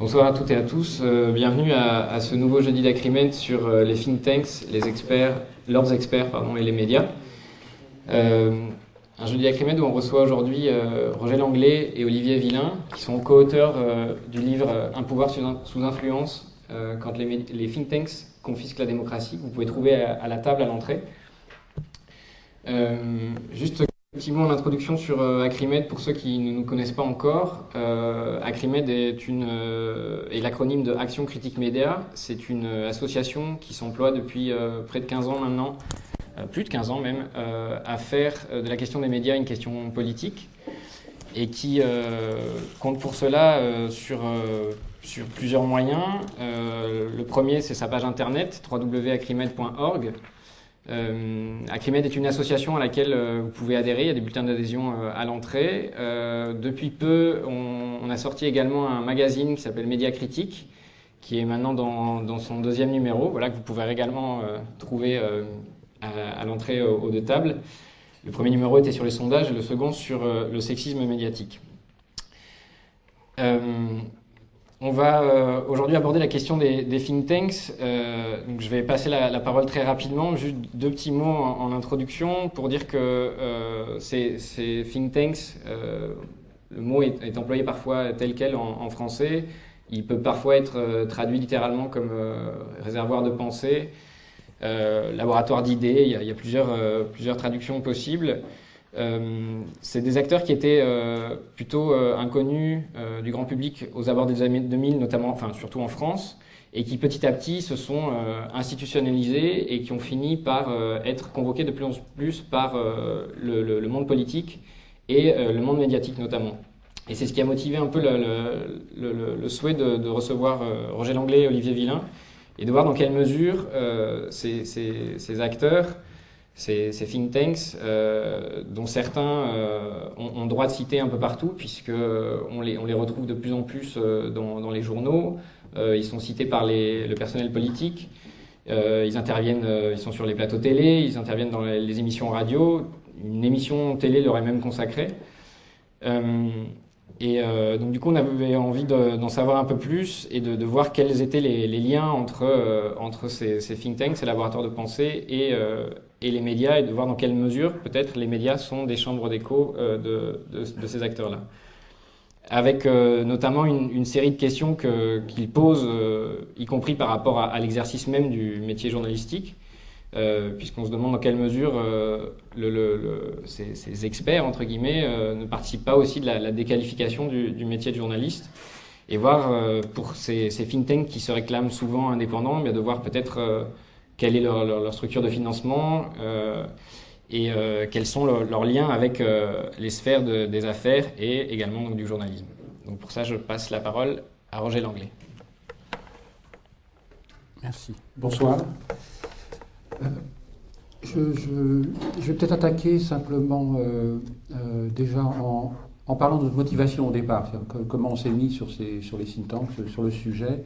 Bonsoir à toutes et à tous. Euh, bienvenue à, ce nouveau jeudi d'Acrimed sur euh, les think tanks, les experts, leurs experts pardon, et les médias. Euh, un jeudi d'Acrimed où on reçoit aujourd'hui Roger Langlais et Olivier Villain, qui sont co-auteurs du livre Un pouvoir sous influence quand les, think tanks confisquent la démocratie, que vous pouvez trouver à, la table à l'entrée. juste Effectivement, l'introduction sur euh, Acrimed, pour ceux qui ne nous connaissent pas encore, euh, Acrimed est, une, euh, est l'acronyme de Action Critique Média. C'est une association qui s'emploie depuis près de 15 ans maintenant, plus de 15 ans même, à faire de la question des médias une question politique et qui compte pour cela sur, sur plusieurs moyens. le premier, c'est sa page internet www.acrimed.org euh, est une association à laquelle euh, vous pouvez adhérer, il y a des bulletins d'adhésion euh, à l'entrée. Euh, depuis peu, on, a sorti également un magazine qui s'appelle Média Critique, qui est maintenant dans, son deuxième numéro, voilà, que vous pouvez également trouver à, à l'entrée aux, deux tables. Le premier numéro était sur les sondages et le second sur le sexisme médiatique. On va euh, aujourd'hui aborder la question des, think tanks. Euh, donc je vais passer la, parole très rapidement, juste deux petits mots en, introduction pour dire que euh, ces, think tanks, le mot est, employé parfois tel quel en, français. Il peut parfois être traduit littéralement comme réservoir de pensée, laboratoire d'idées. Il, il, y a plusieurs, plusieurs traductions possibles. Euh, c'est des acteurs qui étaient euh, plutôt euh, inconnus du grand public aux abords des années 2000, notamment, enfin surtout en France, et qui petit à petit se sont institutionnalisés et qui ont fini par être convoqués de plus en plus par le, monde politique et le monde médiatique notamment. Et c'est ce qui a motivé un peu le, souhait de, recevoir Roger Langlais et Olivier Villain et de voir dans quelle mesure ces, ces acteurs ces, think tanks, euh, dont certains euh, ont, droit de citer un peu partout, puisqu'on les, on les retrouve de plus en plus euh, dans, les journaux, ils sont cités par le personnel politique, ils interviennent, ils sont sur les plateaux télé, ils interviennent dans les, émissions radio, une émission télé leur est même consacrée. Et donc du coup, on avait envie d'en savoir un peu plus et de, voir quels étaient les, liens entre, entre ces, think tanks, ces laboratoires de pensée et, et les médias et de voir dans quelle mesure peut-être les médias sont des chambres d'écho euh, de, de, ces acteurs-là. Avec euh, notamment une, série de questions qu'ils posent, euh, y compris par rapport à, l'exercice même du métier journalistique, puisqu'on se demande dans quelle mesure ces, experts, entre guillemets, ne participent pas aussi de la, déqualification du, métier de journaliste. Et voir pour ces, ces think tanks qui se réclament souvent indépendants, mais de voir peut-être quelle est leur, structure de financement euh, et euh, quels sont leurs liens avec euh, les sphères des affaires et également du journalisme. Donc pour ça, je passe la parole à Roger Langlais. Merci. Bonsoir. Je, vais peut-être attaquer simplement déjà en, parlant de motivation au départ, comment on s'est mis sur, sur les think tanks, sur le sujet.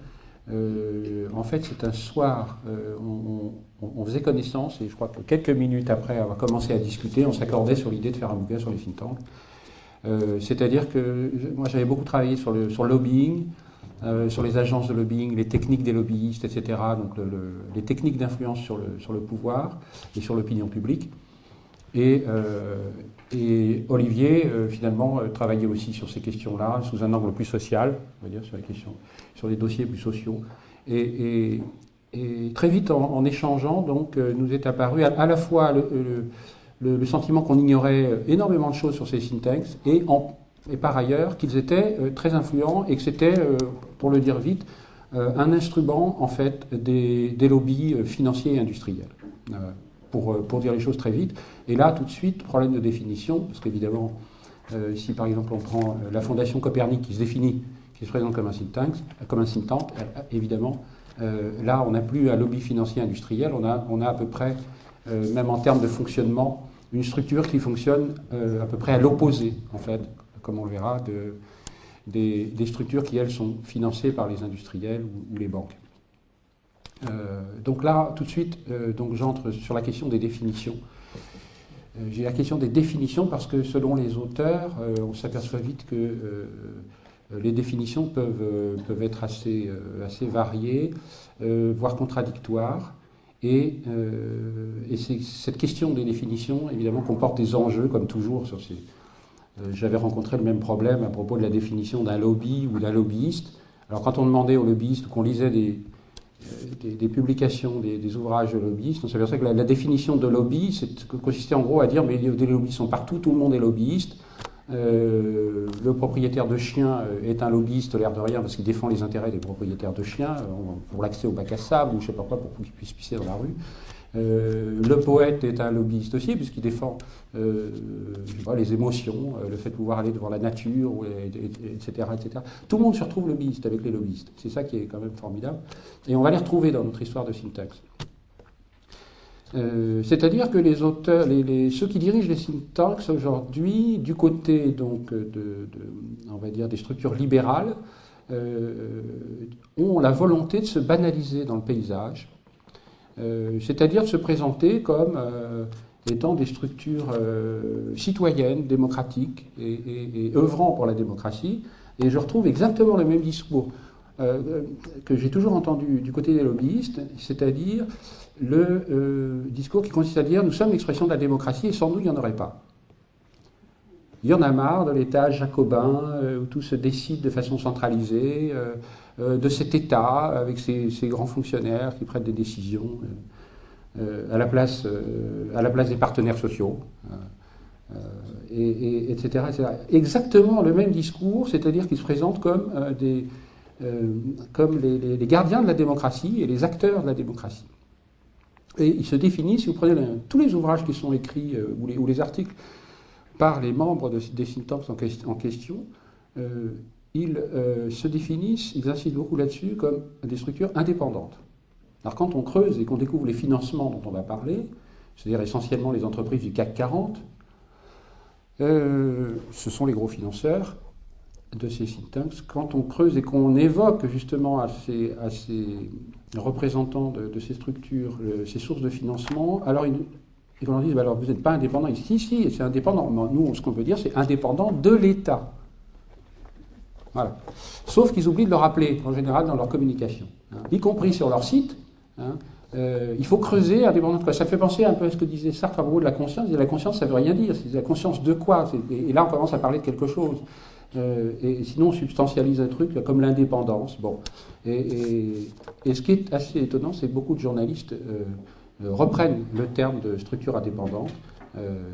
Euh, en fait, c'est un soir, euh, on, faisait connaissance et je crois que quelques minutes après avoir commencé à discuter, on s'accordait sur l'idée de faire un bouquin sur les think tanks. Euh, c'est-à-dire que moi j'avais beaucoup travaillé sur le, sur lobbying, sur les agences de lobbying, les techniques des lobbyistes, etc. Donc les techniques d'influence sur le, sur le pouvoir et sur l'opinion publique. Et, et Olivier, euh, finalement, euh, travaillait aussi sur ces questions-là, sous un angle plus social, on va dire, sur les les dossiers plus sociaux. Et, très vite, en, échangeant, donc, euh, nous est apparu à, la fois le, sentiment qu'on ignorait énormément de choses sur ces think tanks, et, par ailleurs qu'ils étaient très influents et que c'était, pour le dire vite, un instrument, en fait, des, des lobbies financiers et industriels. Pour, pour, dire les choses très vite. Et là, tout de suite, problème de définition, parce qu'évidemment, euh, si par exemple on prend euh, la Fondation Copernic qui se définit, qui se présente comme un think tank, comme un évidemment, euh, là on n'a plus un lobby financier industriel, on a, on a à peu près, même en termes de fonctionnement, une structure qui fonctionne à peu près à l'opposé, en fait, comme on le verra, de, des, structures qui, elles, sont financées par les industriels ou, les banques. Donc là, tout de suite, donc j'entre sur la question des définitions. Euh, j'ai la question des définitions parce que selon les auteurs, euh, on s'aperçoit vite que euh, les définitions peuvent, peuvent être assez, assez variées, voire contradictoires. Et, et cette question des définitions, évidemment, comporte des enjeux, comme toujours, j'avais rencontré le même problème à propos de la définition d'un lobby ou d'un lobbyiste. Alors quand on demandait aux lobbyistes, qu'on lisait des, des, publications, des, ouvrages de lobbyistes, on s'aperçoit que la, définition de lobby consistait en gros à dire mais des lobbyistes sont partout, tout le monde est lobbyiste. Euh, le propriétaire de chiens euh, est un lobbyiste, l'air de rien, parce qu'il défend les intérêts des propriétaires de chiens, euh, pour l'accès au bac à sable ou je ne sais pas quoi, pour qu'ils puissent pisser dans la rue. Euh, le poète est un lobbyiste aussi, puisqu'il défend euh, les émotions, euh, le fait de pouvoir aller devant la nature, etc., etc. Tout le monde se retrouve lobbyiste avec les lobbyistes. C'est ça qui est quand même formidable. Et on va les retrouver dans notre histoire de syntaxe. C'est-à-dire que les auteurs, ceux qui dirigent les syntaxes aujourd'hui, du côté donc de, on va dire des structures libérales, ont la volonté de se banaliser dans le paysage c'est-à-dire de se présenter comme euh, étant des structures euh, citoyennes, démocratiques et, œuvrant pour la démocratie. Et je retrouve exactement le même discours que j'ai toujours entendu du côté des lobbyistes, c'est-à-dire le discours qui consiste à dire nous sommes l'expression de la démocratie et sans nous il n'y en aurait pas. Il y en a marre de l'État jacobin où tout se décide de façon centralisée. Euh, de cet État avec ses, grands fonctionnaires qui prennent des décisions euh, euh, à, la place, à la place des partenaires sociaux, et, etc., Exactement le même discours, c'est-à-dire qu'ils se présentent comme, des, comme les, gardiens de la démocratie et les acteurs de la démocratie. Et ils se définissent, si vous prenez tous les ouvrages qui sont écrits ou, les, articles par les membres de, des think en, question, ils euh, se définissent, ils insistent beaucoup là-dessus, comme des structures indépendantes. Alors quand on creuse et qu'on découvre les financements dont on va parler, c'est-à-dire essentiellement les entreprises du CAC 40, euh, ce sont les gros financeurs de ces think. Quand on creuse et qu'on évoque justement à ces, représentants de, ces structures ces sources de financement, alors ils, ils leur disent bah alors vous n'êtes pas indépendant ici, si, si, c'est indépendant. Nous, ce qu'on veut dire, c'est indépendant de l'État. Sauf qu'ils oublient de le rappeler, en général, dans leur communication. Hein. Y compris sur leur site. Hein. Euh, il faut creuser indépendamment de quoi. Ça fait penser un peu à ce que disait Sartre à propos de la conscience. la conscience, ça veut rien dire. C'est la conscience de quoi? Et là, on commence à parler de quelque chose. Euh, et sinon, on substantialise un truc comme l'indépendance. Bon. Et, ce qui est assez étonnant, c'est que beaucoup de journalistes euh, reprennent le terme de structure indépendante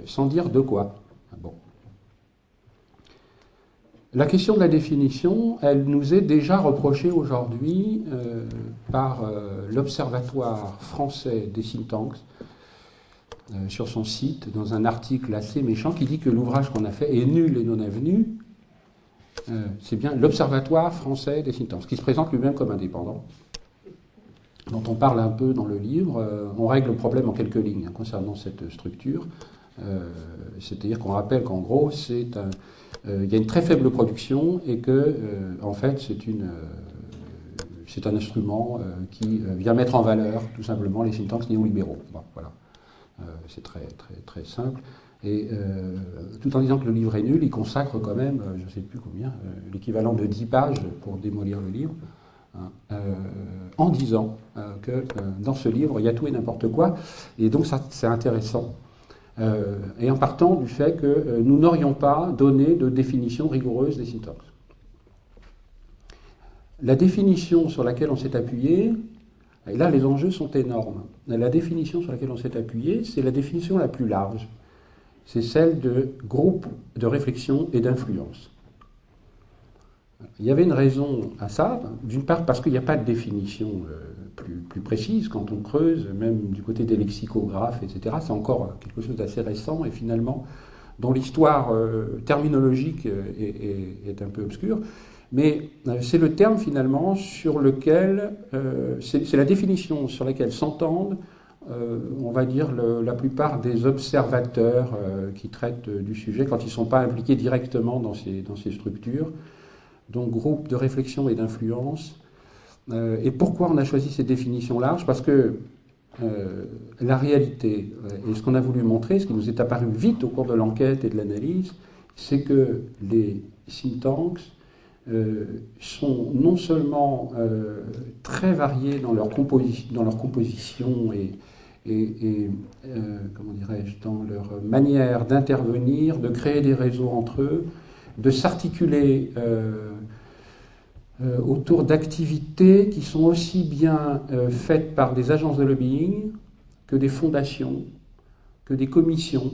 sans dire de quoi. La question de la définition, elle nous est déjà reprochée aujourd'hui euh, par euh, l'Observatoire français des think euh, sur son site, dans un article assez méchant qui dit que l'ouvrage qu'on a fait est nul et non avenu. C'est bien l'Observatoire français des think qui se présente lui-même comme indépendant, dont on parle un peu dans le livre. on règle le problème en quelques lignes hein, concernant cette structure. C'est-à-dire qu'on rappelle qu'en gros, c'est un il y a une très faible production et que, euh, en fait, c'est euh, un instrument qui vient mettre en valeur tout simplement les think tanks néolibéraux. voilà. c'est très, très, très simple. Et tout en disant que le livre est nul, il consacre quand même, je ne sais plus combien, l'équivalent de 10 pages pour démolir le livre, hein, en disant que dans ce livre, il y a tout et n'importe quoi. Et donc ça, c'est intéressant euh, et en partant du fait que euh, nous n'aurions pas donné de définition rigoureuse des syntaxes. La définition sur laquelle on s'est appuyé, et là les enjeux sont énormes, la définition sur laquelle on s'est appuyé, c'est la définition la plus large. C'est celle de groupe de réflexion et d'influence. Il y avait une raison à ça, d'une part parce qu'il n'y a pas de définition euh, plus, précise quand on creuse, même du côté des lexicographes, etc. C'est encore quelque chose d'assez récent et finalement dont l'histoire euh, terminologique euh, est, un peu obscure. Mais c'est le terme finalement sur lequel, c'est la définition sur laquelle s'entendent, on va dire, la plupart des observateurs qui traitent du sujet quand ils ne sont pas impliqués directement dans ces, dans ces structures donc groupe de réflexion et d'influence. Euh, et pourquoi on a choisi ces définitions larges? Parce que euh, la réalité, euh, et ce qu'on a voulu montrer, ce qui nous est apparu vite au cours de l'enquête et de l'analyse, c'est que les think tanks sont non seulement très variés dans leur, composition et, et, comment dirais-je, dans leur manière d'intervenir, de créer des réseaux entre eux, de s'articuler autour d'activités qui sont aussi bien faites par des agences de lobbying que des fondations, que des commissions,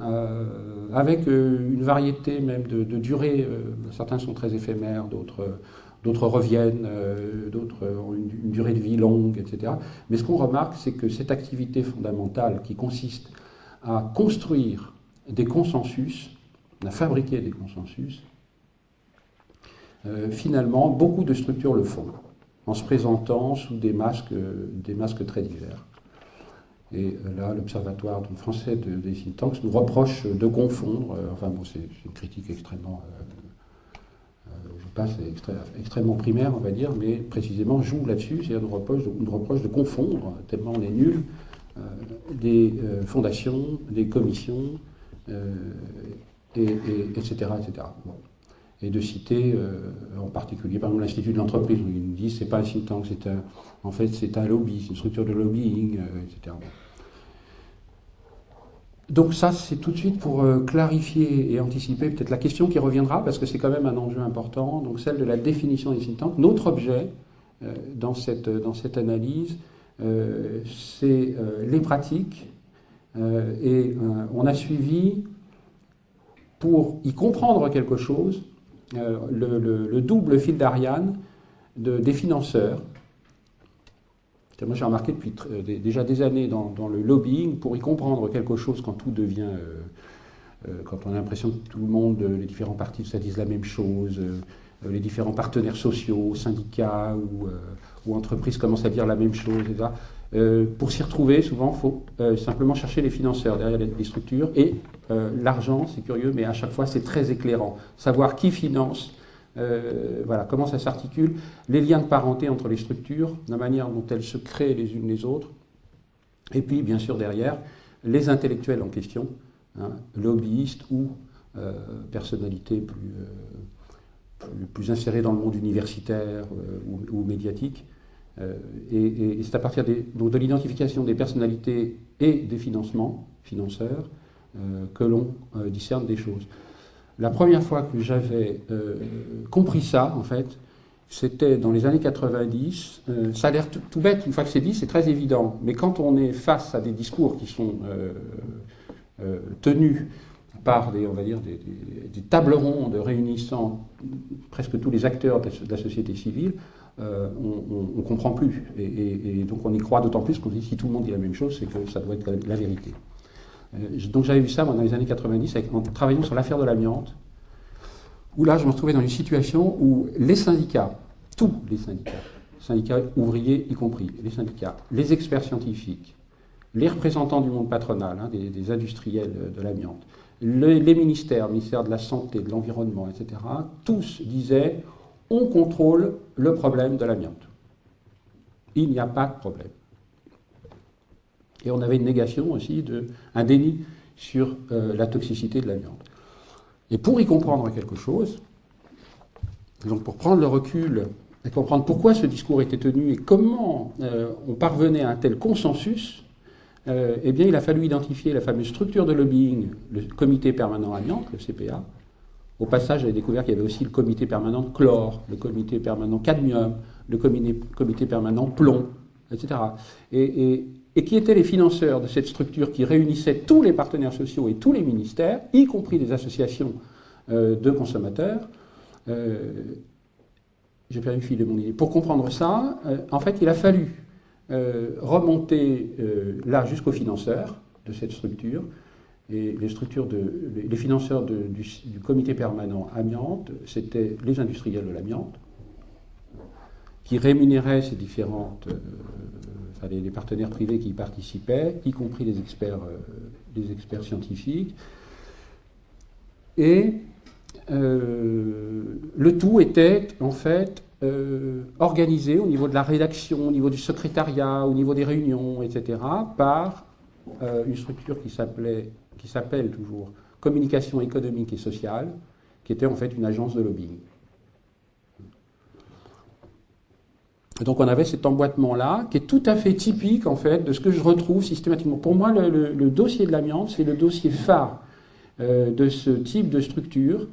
euh, avec euh, une variété même de, durée. Euh, certains sont très éphémères, d'autres d'autres reviennent, d'autres ont une, durée de vie longue, etc. Mais ce qu'on remarque, c'est que cette activité fondamentale qui consiste à construire des consensus, à fabriquer des consensus, finalement, beaucoup de structures le font, en se présentant sous des masques, des masques très divers. Et euh, là, l'Observatoire français des think tanks nous reproche de confondre. Euh, enfin, bon, c'est une critique extrêmement. Euh, je passe extrêmement primaire, on va dire, mais précisément joue là-dessus, c'est-à-dire nous reproche, reproche de confondre, tellement on est nul, des fondations, des commissions, et, etc. etc. Et de citer en particulier, par exemple, l'Institut de l'entreprise, où ils nous disent c'est pas un think tank, c'est un, en fait, c'est un lobby, c'est une structure de lobbying, euh, etc. Donc ça, c'est tout de suite pour euh, clarifier et anticiper peut-être la question qui reviendra, parce que c'est quand même un enjeu important, donc celle de la définition des think tanks. Notre objet euh, dans, cette, dans cette analyse, c'est les pratiques, et on a suivi, pour y comprendre quelque chose, le, double fil d'Ariane des financeurs, moi, j'ai remarqué depuis euh, déjà des années dans, le lobbying, pour y comprendre quelque chose quand tout devient. Euh, euh, quand on a l'impression que tout le monde, les différents partis, ça disent la même chose, les différents partenaires sociaux, syndicats ou, entreprises commencent à dire la même chose, etc. pour s'y retrouver, souvent, il faut simplement chercher les financeurs derrière les, structures. Et l'argent, c'est curieux, mais à chaque fois, c'est très éclairant. Savoir qui finance, euh, voilà, comment ça s'articule, les liens de parenté entre les structures, la manière dont elles se créent les unes les autres, et puis bien sûr derrière, les intellectuels en question, hein, lobbyistes ou euh, personnalités euh, plus, plus, insérées dans le monde universitaire ou, médiatique. Et, c'est à partir de l'identification des personnalités et des financements, financeurs, que l'on discerne des choses. La première fois que j'avais euh, compris ça, en fait, c'était dans les années 90. Euh, ça a l'air tout, bête, une fois que c'est dit, c'est très évident. Mais quand on est face à des discours qui sont euh, tenus par des, on va dire, des, tables rondes réunissant presque tous les acteurs de la, société civile, on ne comprend plus. Et, donc on y croit d'autant plus qu'on dit si tout le monde dit la même chose, c'est que ça doit être la vérité. Euh, donc j'avais vu ça dans les années 90 en travaillant sur l'affaire de l'amiante, où là je me retrouvais dans une situation où les syndicats, tous les syndicats, syndicats ouvriers y compris, les syndicats, les experts scientifiques, les représentants du monde patronal, hein, des, industriels de l'amiante, les ministères, ministère de la Santé, de l'Environnement, etc., tous disaient on contrôle le problème de l'amiante. Il n'y a pas de problème. Et on avait une négation aussi, un déni sur euh, la toxicité de l'amiante. Et pour y comprendre quelque chose, donc pour prendre le recul et comprendre pourquoi ce discours était tenu et comment euh, on parvenait à un tel consensus, euh, eh bien, il a fallu identifier la fameuse structure de lobbying, le comité permanent amiante, le CPA. Au passage, j'avais découvert qu'il y avait aussi le comité permanent chlore, le comité permanent cadmium, le comité, permanent plomb, etc. Et, qui étaient les financeurs de cette structure qui réunissait tous les partenaires sociaux et tous les ministères, y compris des associations euh, de consommateurs. Euh, J'ai perdu le fil de mon idée. Pour comprendre ça, euh, en fait, il a fallu remonter là jusqu'aux financeurs de cette structure. Et les structures les financeurs du, comité permanent amiante, c'était les industriels de l'amiante, qui rémunéraient ces différentes les, partenaires privés qui y participaient, y compris les experts, euh, experts scientifiques. Et euh, le tout était en fait euh, organisé au niveau de la rédaction, au niveau du secrétariat, au niveau des réunions, etc., par une structure qui s'appelait, qui s'appelle toujours Communication économique et sociale, qui était en fait une agence de lobbying. Donc on avait cet emboîtement-là, qui est tout à fait typique en fait de ce que je retrouve systématiquement. Pour moi, le, dossier de l'amiante, c'est le dossier phare euh, de ce type de structure,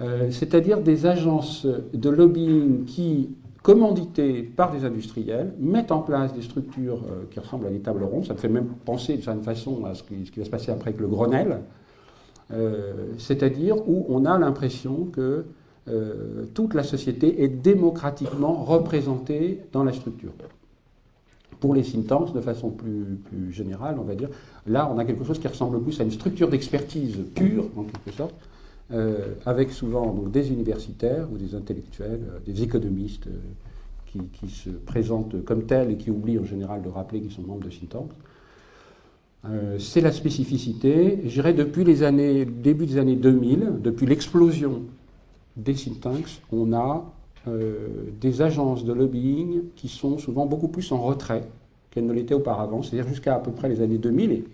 euh, c'est-à-dire des agences de lobbying qui commanditées par des industriels, mettent en place des structures euh, qui ressemblent à des tables rondes. Ça me fait même penser de certaine façon à ce qui, va se passer après avec le Grenelle, c'est-à-dire où on a l'impression que euh, toute la société est démocratiquement représentée dans la structure. Pour les think de façon plus, générale, on va dire, là, on a quelque chose qui ressemble plus à une structure d'expertise pure, en quelque sorte, euh, avec souvent des universitaires ou des intellectuels, euh, des économistes qui, qui, se présentent comme tels et qui oublient en général de rappeler qu'ils sont membres de think c'est la spécificité, je dirais, depuis les années, début des années 2000, depuis l'explosion des think on a euh, des agences de lobbying qui sont souvent beaucoup plus en retrait qu'elles ne l'étaient auparavant, c'est-à-dire jusqu'à à peu près les années 2000, et,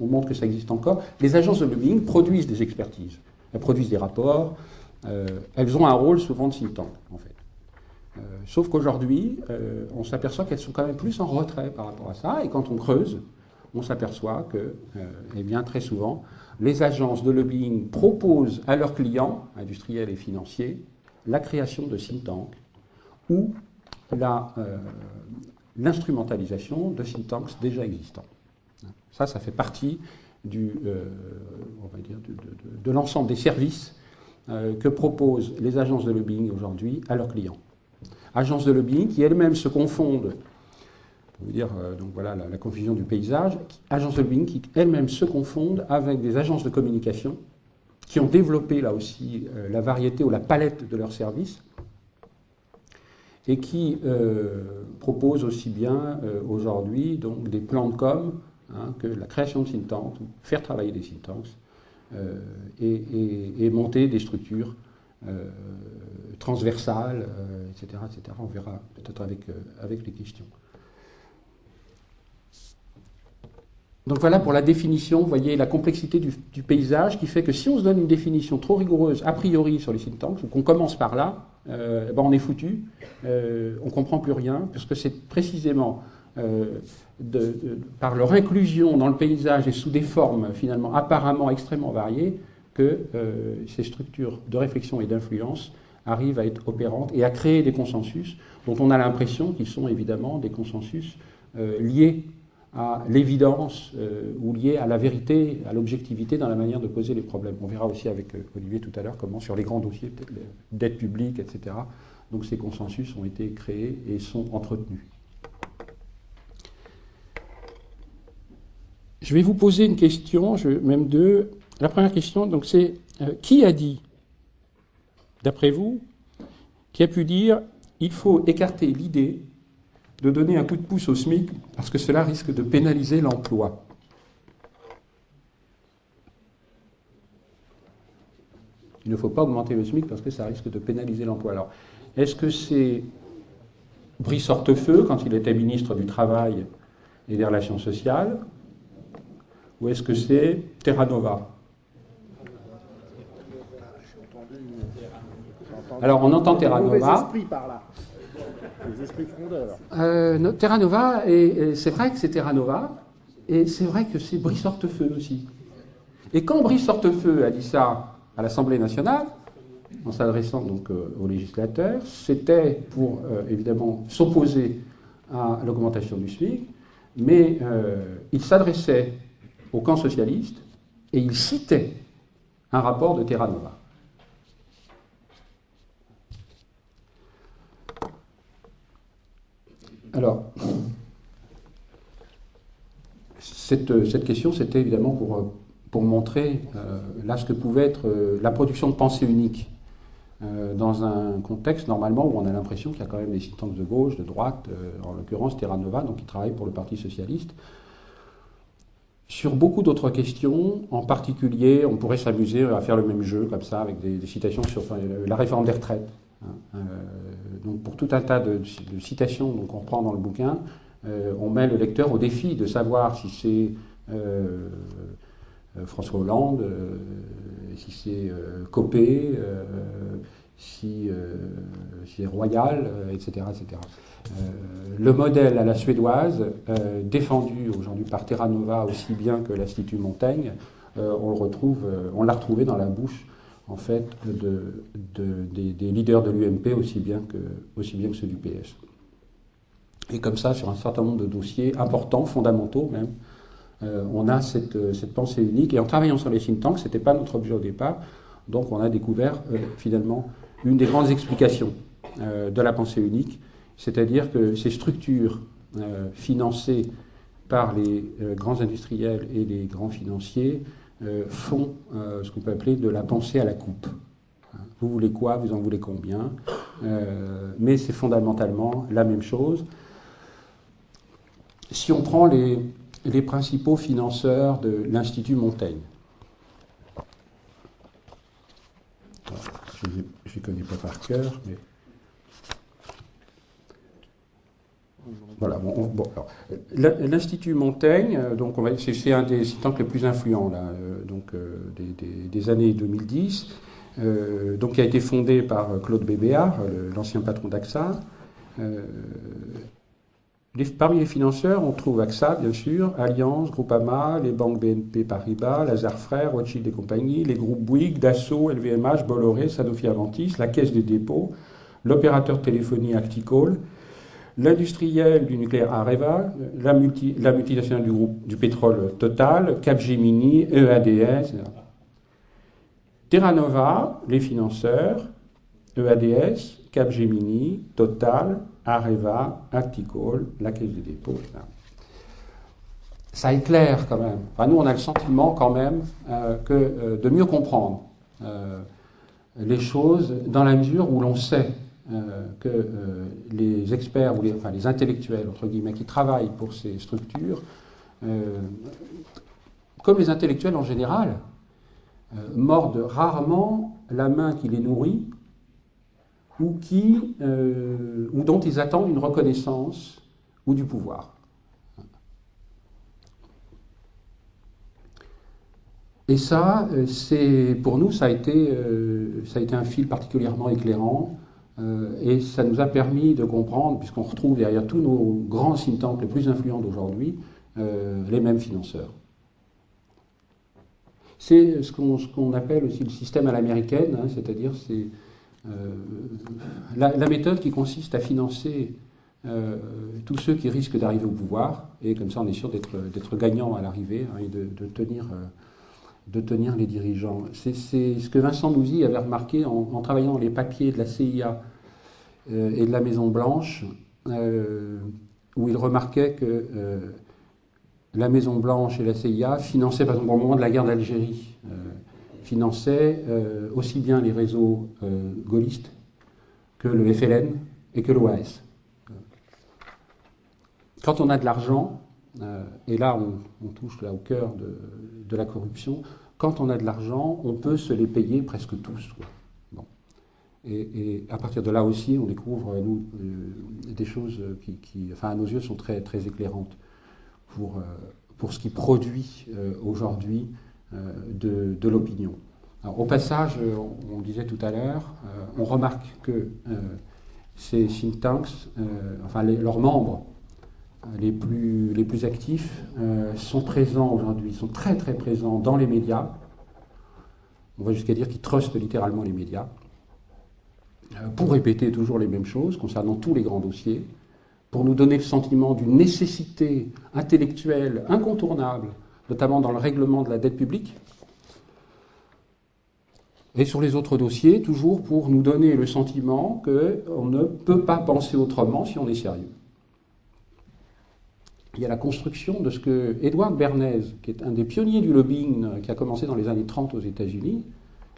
on montre que ça existe encore, les agences de lobbying produisent des expertises, elles produisent des rapports, euh, elles ont un rôle souvent de think tank, en fait. Euh, sauf qu'aujourd'hui, on s'aperçoit qu'elles sont quand même plus en retrait par rapport à ça, et quand on creuse, on s'aperçoit que, eh bien, très souvent, les agences de lobbying proposent à leurs clients, industriels et financiers, la création de think tanks ou euh, l'instrumentalisation de think tanks déjà existants. Ça, ça fait partie du, euh, de, l'ensemble des services euh, que proposent les agences de lobbying aujourd'hui à leurs clients. Agences de lobbying qui elles-mêmes se confondent vous dire euh, donc voilà, la, confusion du paysage, agences de lobbying qui elles-mêmes se confondent avec des agences de communication qui ont développé là aussi la variété ou la palette de leurs services et qui proposent aussi bien aujourd'hui des plans de com hein, que la création de think faire travailler des think tanks et, monter des structures transversales, etc., etc. On verra peut-être avec, avec les questions. Donc voilà pour la définition, vous voyez la complexité du, paysage qui fait que si on se donne une définition trop rigoureuse a priori sur les think tanks, qu'on commence par là, euh, ben on est foutu, euh, on ne comprend plus rien, parce que c'est précisément euh, par leur inclusion dans le paysage et sous des formes finalement apparemment extrêmement variées que ces structures de réflexion et d'influence arrivent à être opérantes et à créer des consensus dont on a l'impression qu'ils sont évidemment des consensus liés à l'évidence euh, ou lié à la vérité, à l'objectivité dans la manière de poser les problèmes. On verra aussi avec euh, Olivier tout à l'heure comment sur les grands dossiers, dette publique, etc., donc ces consensus ont été créés et sont entretenus. Je vais vous poser une question, même deux. La première question, donc, c'est euh, qui a dit, d'après vous, qui a pu dire il faut écarter l'idée de donner un coup de pouce au SMIC parce que cela risque de pénaliser l'emploi? Il ne faut pas augmenter le SMIC parce que ça risque de pénaliser l'emploi. Alors, est-ce que c'est Brice Hortefeux quand il était ministre du Travail et des Relations sociales Ou est-ce que c'est Terra Nova Alors, on entend Terra Nova. Les esprits euh, Terra Nova, et, c'est vrai que c'est Terra Nova, et c'est vrai que c'est Brice Hortefeux aussi. Et quand Brice Hortefeux a dit ça à l'Assemblée nationale, en s'adressant donc euh, aux législateurs, c'était pour euh, évidemment s'opposer à l'augmentation du SMIC, mais il s'adressait au camp socialiste et il citait un rapport de Terra Nova. Alors, cette, question, c'était évidemment pour, montrer euh, là ce que pouvait être euh, la production de pensée unique euh, dans un contexte normalement où on a l'impression qu'il y a quand même des citants de gauche, de droite, en l'occurrence Terra Nova, donc qui travaille pour le Parti socialiste. Sur beaucoup d'autres questions, en particulier, on pourrait s'amuser à faire le même jeu comme ça avec des, citations sur la réforme des retraites. Hein, donc pour tout un tas de, citations qu'on reprend dans le bouquin, euh, on met le lecteur au défi de savoir si c'est euh, euh, François Hollande, si c'est Copé, si, si royal, etc. etc. le modèle à la suédoise, défendu aujourd'hui par Terra Nova aussi bien que l'Institut Montaigne, on le retrouve, on l'a retrouvé dans la bouche en fait de, des, leaders de l'UMP aussi bien que aussi bien que ceux du PS. Et comme ça, sur un certain nombre de dossiers importants, fondamentaux même, euh, on a cette, cette, pensée unique. Et en travaillant sur les think tanks, ce n'était pas notre objet au départ, donc on a découvert euh, finalement une des grandes explications euh, de la pensée unique, c'est-à-dire que ces structures financées par les grands industriels et les grands financiers font ce qu'on peut appeler de la pensée à la coupe. Vous voulez quoi Vous en voulez combien Mais c'est fondamentalement la même chose. Si on prend les principaux financeurs de l'Institut Montaigne, je ne les connais pas par cœur, mais. Voilà, bon, l'Institut Montaigne, euh, donc c'est un des sites les plus influents là, euh, donc, euh, des, années 2010, donc qui a été fondé par Claude Bébéard, l'ancien patron d'AXA, parmi les financeurs, on trouve AXA, bien sûr, Allianz, Groupama, les banques BNP Paribas, Lazare Frères, Rothschild et compagnie, les groupes Bouygues, Dassault, LVMH, Bolloré, Sanofi Aventis, la Caisse des dépôts, l'opérateur téléphonie Acticall, l'industriel du nucléaire Areva, la, multinationale du groupe du pétrole Total, Capgemini, EADS, Terra Nova, les financeurs, EADS, Capgemini, Total, Areva, Acticall, la Caisse des dépôts. Ça éclaire quand même. Enfin, nous, on a le sentiment quand même euh, que, euh, de mieux comprendre euh, les choses dans la mesure où l'on sait que les experts les, enfin, les intellectuels, entre guillemets, qui travaillent pour ces structures, comme les intellectuels en général, mordent rarement la main qui les nourrit ou, qui, euh, ou dont ils attendent une reconnaissance ou du pouvoir. Et ça, euh, pour nous, ça a, été, euh, ça a été un fil particulièrement éclairant et ça nous a permis de comprendre, puisqu'on retrouve derrière tous nos grands think les plus influents d'aujourd'hui, les mêmes financeurs. C'est ce qu'on appelle aussi le système à l'américaine, hein, c'est-à-dire c'est euh, la, méthode qui consiste à financer euh, tous ceux qui risquent d'arriver au pouvoir, et comme ça on est sûr d'être gagnant à l'arrivée hein, et de, tenir, euh, de tenir les dirigeants. C'est ce que Vincent Louzy avait remarqué en, travaillant les papiers de la CIA et de la Maison Blanche, où il remarquait que la Maison Blanche et la CIA finançaient par exemple au moment de la guerre d'Algérie finançait euh, aussi bien les réseaux euh, gaullistes que le FLN et que l'OAS. Quand on a de l'argent, euh, et là on, touche là au cœur de, la corruption, quand on a de l'argent, on peut se les payer presque tous. Bon. Et, à partir de là aussi, on découvre des choses qui, enfin, à nos yeux, sont très, très éclairantes pour, pour ce qui produit aujourd'hui euh, de, l'opinion. Au passage, euh, on, disait tout à l'heure, euh, on remarque que ces think tanks, enfin leurs membres les plus, les plus actifs, sont présents aujourd'hui, sont très très présents dans les médias. On va jusqu'à dire qu'ils trustent littéralement les médias pour répéter toujours les mêmes choses concernant tous les grands dossiers, pour nous donner le sentiment d'une nécessité intellectuelle incontournable notamment dans le règlement de la dette publique. Et sur les autres dossiers, toujours pour nous donner le sentiment qu'on ne peut pas penser autrement si on est sérieux. Il y a la construction de ce que Edward Bernays, qui est un des pionniers du lobbying, qui a commencé dans les années 30 aux États-Unis,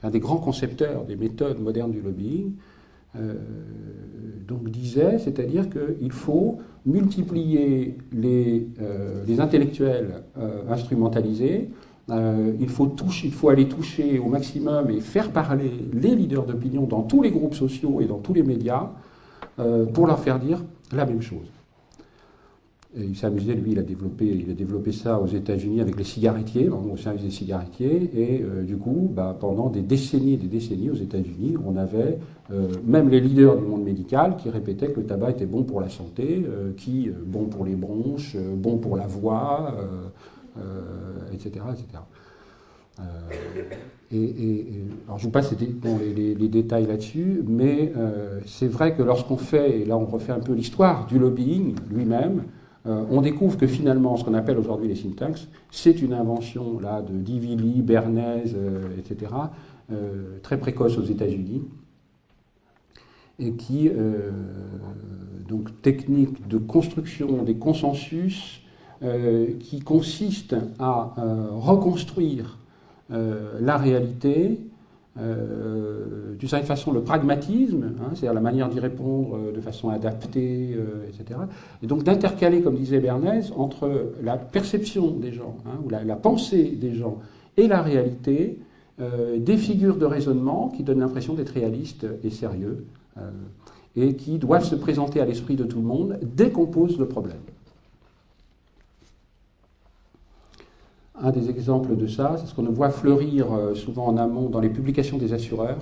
un des grands concepteurs des méthodes modernes du lobbying, euh, donc disait, c'est-à-dire qu'il faut multiplier les, euh, les intellectuels euh, instrumentalisés, il, faut toucher, il faut aller toucher au maximum et faire parler les leaders d'opinion dans tous les groupes sociaux et dans tous les médias pour leur faire dire la même chose. Il s'est amusé, lui, il a développé, il a développé ça aux États-Unis avec les cigarettiers, au service des cigarettiers. Et euh, du coup, bah, pendant des décennies et des décennies aux États-Unis, on avait euh, même les leaders du monde médical qui répétaient que le tabac était bon pour la santé, euh, qui bon pour les bronches, bon pour la voix, etc., etc. Et, alors je vous passe les, les, détails là-dessus, mais c'est vrai que lorsqu'on fait, et là on refait un peu l'histoire du lobbying lui-même, euh, on découvre que finalement, ce qu'on appelle aujourd'hui les tanks, c'est une invention là, de Divilly, Bernays, euh, etc., euh, très précoce aux États-Unis, et qui, donc, technique de construction des consensus qui consiste à reconstruire la réalité euh, d'une certaine façon le pragmatisme, hein, c'est-à-dire la manière d'y répondre euh, de façon adaptée, euh, etc. Et donc d'intercaler, comme disait Bernays, entre la perception des gens, hein, ou la, pensée des gens, et la réalité, des figures de raisonnement qui donnent l'impression d'être réalistes et sérieux, et qui doivent se présenter à l'esprit de tout le monde dès qu'on pose le problème. Un des exemples de ça, c'est ce qu'on voit fleurir euh, souvent en amont dans les publications des assureurs.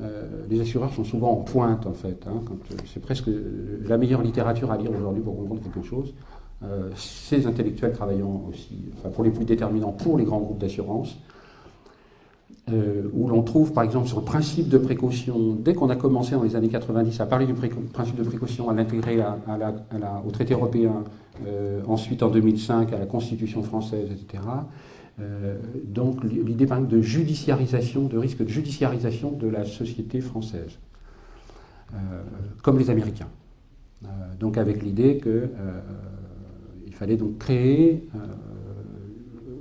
Euh, les assureurs sont souvent en pointe, en fait. Hein, euh, c'est presque la meilleure littérature à lire aujourd'hui pour comprendre quelque chose. ces intellectuels travaillant aussi, enfin, pour les plus déterminants, pour les grands groupes d'assurance, où l'on trouve par exemple sur le principe de précaution, dès qu'on a commencé dans les années 90 à parler du principe de précaution, à l'intégrer au traité européen, euh, ensuite en 2005 à la Constitution française, etc. Euh, donc l'idée par exemple de judiciarisation, de risque de judiciarisation de la société française, euh, comme les Américains. donc avec l'idée qu'il fallait donc créer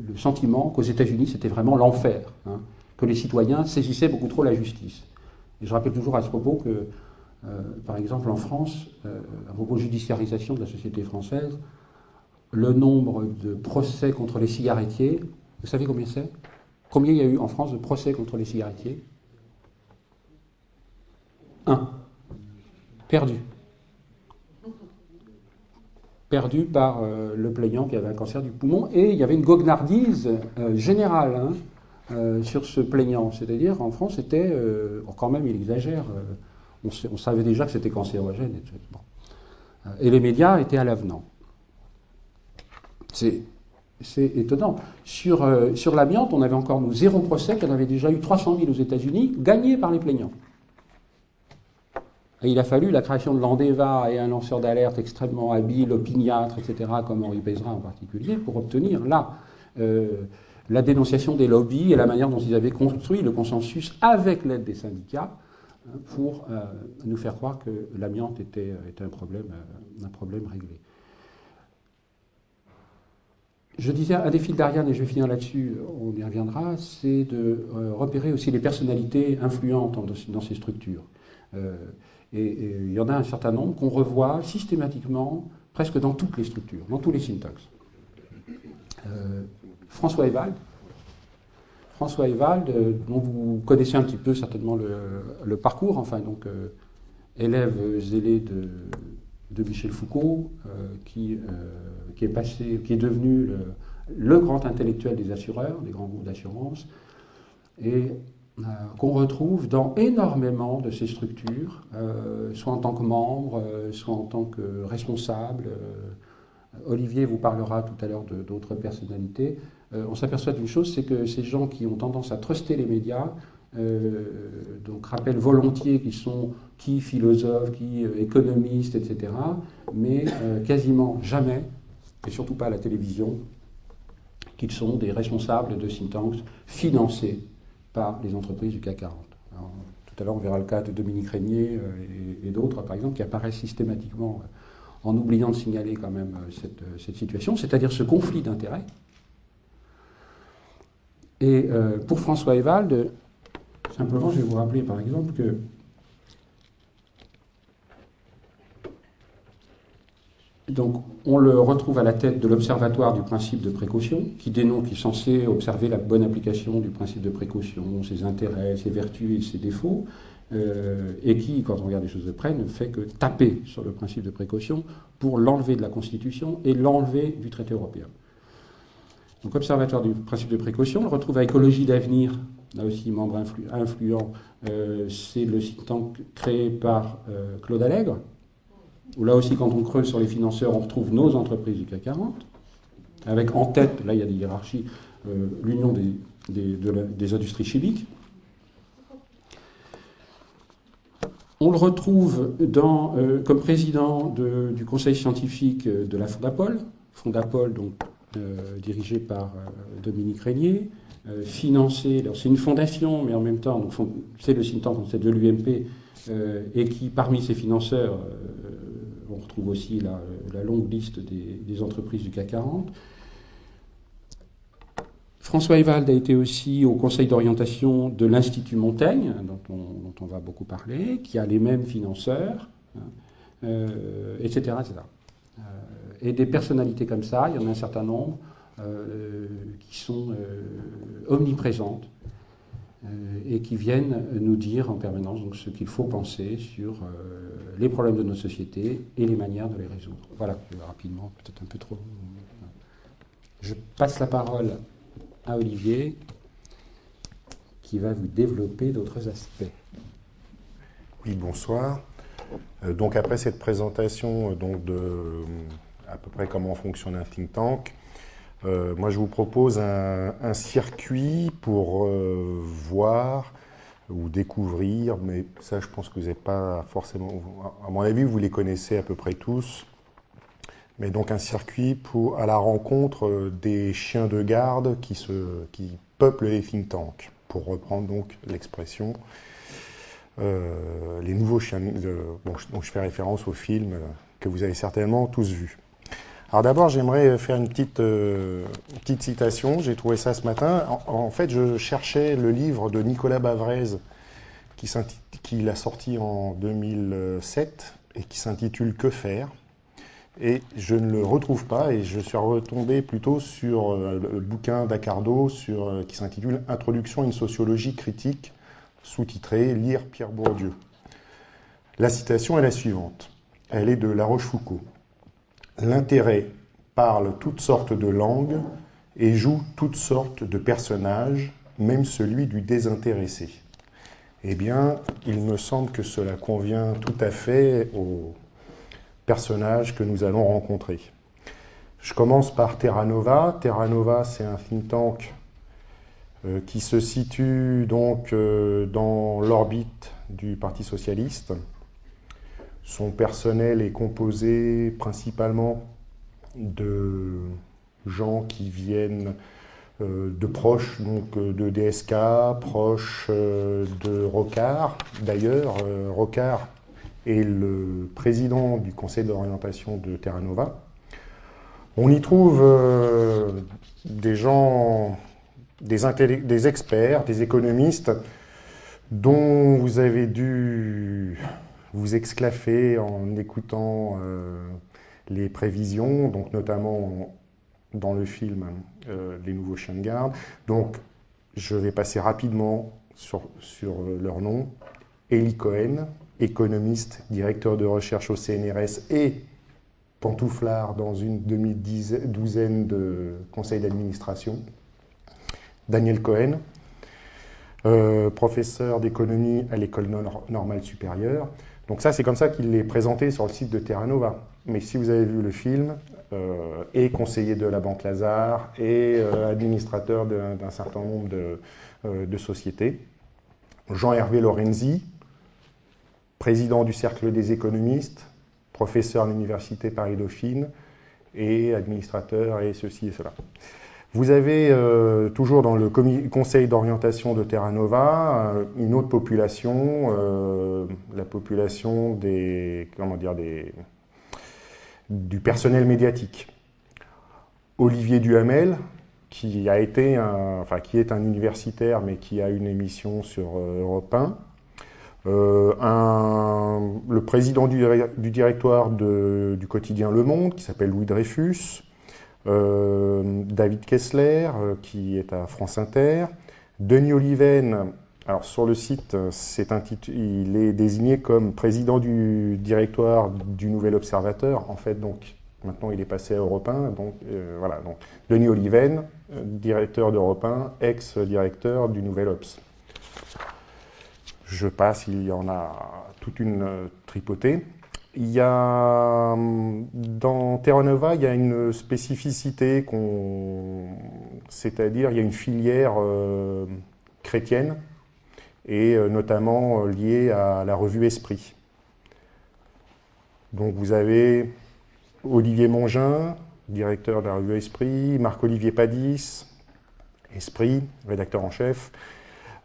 le sentiment qu'aux États-Unis c'était vraiment l'enfer, hein, que les citoyens saisissaient beaucoup trop la justice. Et je rappelle toujours à ce propos que euh, par exemple, en France, euh, à propos de judiciarisation de la société française, le nombre de procès contre les cigarettiers, vous savez combien c'est? Combien il y a eu en France de procès contre les cigarettiers? Un. Perdu. Perdu par euh, le plaignant qui avait un cancer du poumon. Et il y avait une goguenardise générale hein, sur ce plaignant. C'est-à-dire, en France, c'était, quand même, il exagère, on, savait déjà que c'était cancérogène. Et les médias étaient à l'avenant. C'est, étonnant. Sur, euh, l'amiante, on avait encore zéro procès, qu'on avait déjà eu 300 000 aux États-Unis, gagnés par les plaignants. Il a fallu la création de l'Andeva et un lanceur d'alerte extrêmement habile, opiniâtre, etc., comme Henri Pézra en particulier, pour obtenir là euh, la dénonciation des lobbies et la manière dont ils avaient construit le consensus avec l'aide des syndicats pour euh, nous faire croire que l'amiante était, un, problème, euh, un problème réglé. Je disais, un des fils d'Ariane, et je vais finir là-dessus, on y reviendra, c'est de euh, repérer aussi les personnalités influentes dans, ces structures. et, il y en a un certain nombre qu'on revoit systématiquement, presque dans toutes les structures, dans tous les syntaxes. François Evald, François euh, dont vous connaissez un petit peu certainement le, parcours, enfin donc euh, élève zélé de, Michel Foucault, euh, qui, qui, est passé, qui est devenu le, grand intellectuel des assureurs, des grands groupes d'assurance, et qu'on retrouve dans énormément de ces structures, soit en tant que membre, soit en tant que responsable. Olivier vous parlera tout à l'heure d'autres personnalités. Euh, on s'aperçoit d'une chose, c'est que ces gens qui ont tendance à truster les médias, euh, donc rappellent volontiers qu'ils sont qui philosophes, qui euh, économistes, etc., mais quasiment jamais, et surtout pas à la télévision, qu'ils sont des responsables de think tanks financés par les entreprises du CAC 40. tout à l'heure, on verra le cas de Dominique Régnier et, d'autres, par exemple, qui apparaissent systématiquement en oubliant de signaler quand même cette situation, c'est-à-dire ce conflit d'intérêts et euh, pour François Evald, simplement, je vais vous rappeler par exemple que Donc, on le retrouve à la tête de l'Observatoire du principe de précaution, qui dénonce, qui est censé observer la bonne application du principe de précaution, ses intérêts, ses vertus et ses défauts. et qui, quand on regarde les choses de près, ne fait que taper sur le principe de précaution pour l'enlever de la Constitution et l'enlever du traité européen. Donc, observatoire du principe de précaution, on le retrouve à Écologie d'avenir, là aussi membre influent, c'est le site tank créé par Claude Allègre, où là aussi, quand on creuse sur les financeurs, on retrouve nos entreprises du CAC 40, avec en tête, là il y a des hiérarchies, euh, l'Union des, industries chimiques. On le retrouve euh, comme président du conseil scientifique de la Fondapol, Fondapol donc euh, dirigé par Dominique Régnier, financé, c'est une fondation, mais en même temps, c'est le think de l'UMP, et qui, parmi ses financeurs, on retrouve aussi la, longue liste des, entreprises du CAC 40. François Evald a été aussi au conseil d'orientation de l'Institut Montaigne, dont on, va beaucoup parler, qui a les mêmes financeurs, etc. Hein, euh, euh, et des personnalités comme ça, il y en a un certain nombre, euh, qui sont omniprésentes et qui viennent nous dire en permanence ce qu'il faut penser sur les problèmes de nos sociétés et les manières de les résoudre. Voilà, rapidement, peut-être un peu trop. Je passe la parole à Olivier, qui va vous développer d'autres aspects. Oui, bonsoir. Euh, donc après cette présentation euh, donc de à peu près comment fonctionne un think tank, euh, moi je vous propose un, circuit pour voir ou découvrir, mais ça je pense que vous n'avez pas forcément, à mon avis vous les connaissez à peu près tous, mais donc un circuit pour, à la rencontre des chiens de garde qui, se, qui peuplent les think tanks, pour reprendre donc l'expression. Euh, les nouveaux chiens, de, je fais référence au film que vous avez certainement tous vu. Alors d'abord, j'aimerais faire une petite, euh, petite citation. J'ai trouvé ça ce matin. En, fait, je cherchais le livre de Nicolas Bavrez qui, qui l'a sorti en 2007 et qui s'intitule Que faire? Et je ne le retrouve pas et je suis retombé plutôt sur euh, le bouquin d'Accardo euh, qui s'intitule Introduction à une sociologie critique, sous-titré Lire Pierre Bourdieu. La citation est la suivante. Elle est de La Rochefoucauld. L'intérêt parle toutes sortes de langues et joue toutes sortes de personnages, même celui du désintéressé. Eh bien, il me semble que cela convient tout à fait au, personnages que nous allons rencontrer. Je commence par Terra Nova. Terra Nova, c'est un think tank euh, qui se situe donc euh, dans l'orbite du Parti socialiste. Son personnel est composé principalement de gens qui viennent euh, de proches donc, de DSK, proches de Rocard. D'ailleurs, Rocard et le président du conseil d'orientation de Terra Nova. On y trouve euh, des gens, des, experts, des économistes dont vous avez dû vous exclaffer en écoutant euh, les prévisions, donc notamment dans le film euh, Les Nouveaux Chiens de Garde. Donc je vais passer rapidement sur, sur leur nom. Cohen, économiste, directeur de recherche au CNRS et pantouflard dans une demi-douzaine de conseils d'administration. Daniel Cohen, euh, professeur d'économie à l'école normale supérieure. Donc ça, c'est comme ça qu'il est présenté sur le site de Terra Nova. Mais si vous avez vu le film, euh, et conseiller de la Banque Lazare, et euh, administrateur d'un certain nombre de, de sociétés. Jean-Hervé Lorenzi, président du Cercle des économistes, professeur à l'Université Paris-Dauphine et administrateur et ceci et cela. Vous avez euh, toujours dans le conseil d'orientation de Terra Nova euh, une autre population, euh, la population des, comment dire, des, du personnel médiatique. Olivier Duhamel, qui a été enfin qui est un universitaire mais qui a une émission sur Europe 1, euh, un, le président du, directoire du quotidien Le Monde, qui s'appelle Louis Dreyfus, David Kessler, euh, qui est à France Inter, Denis Oliven, Alors sur le site, c'est il est désigné comme président du directoire du Nouvel Observateur. En fait, donc maintenant il est passé à Europe 1. Donc voilà, Denis Oliven, directeur d'Europe 1, ex-directeur du Nouvel Obs. Je passe, il y en a toute une tripotée. Il y a, dans Terra Nova, il y a une spécificité, c'est-à-dire il y a une filière euh, chrétienne, et euh, notamment euh, liée à la revue Esprit. Donc vous avez Olivier Mongin, directeur de la revue Esprit, Marc-Olivier Padis, Esprit, rédacteur en chef,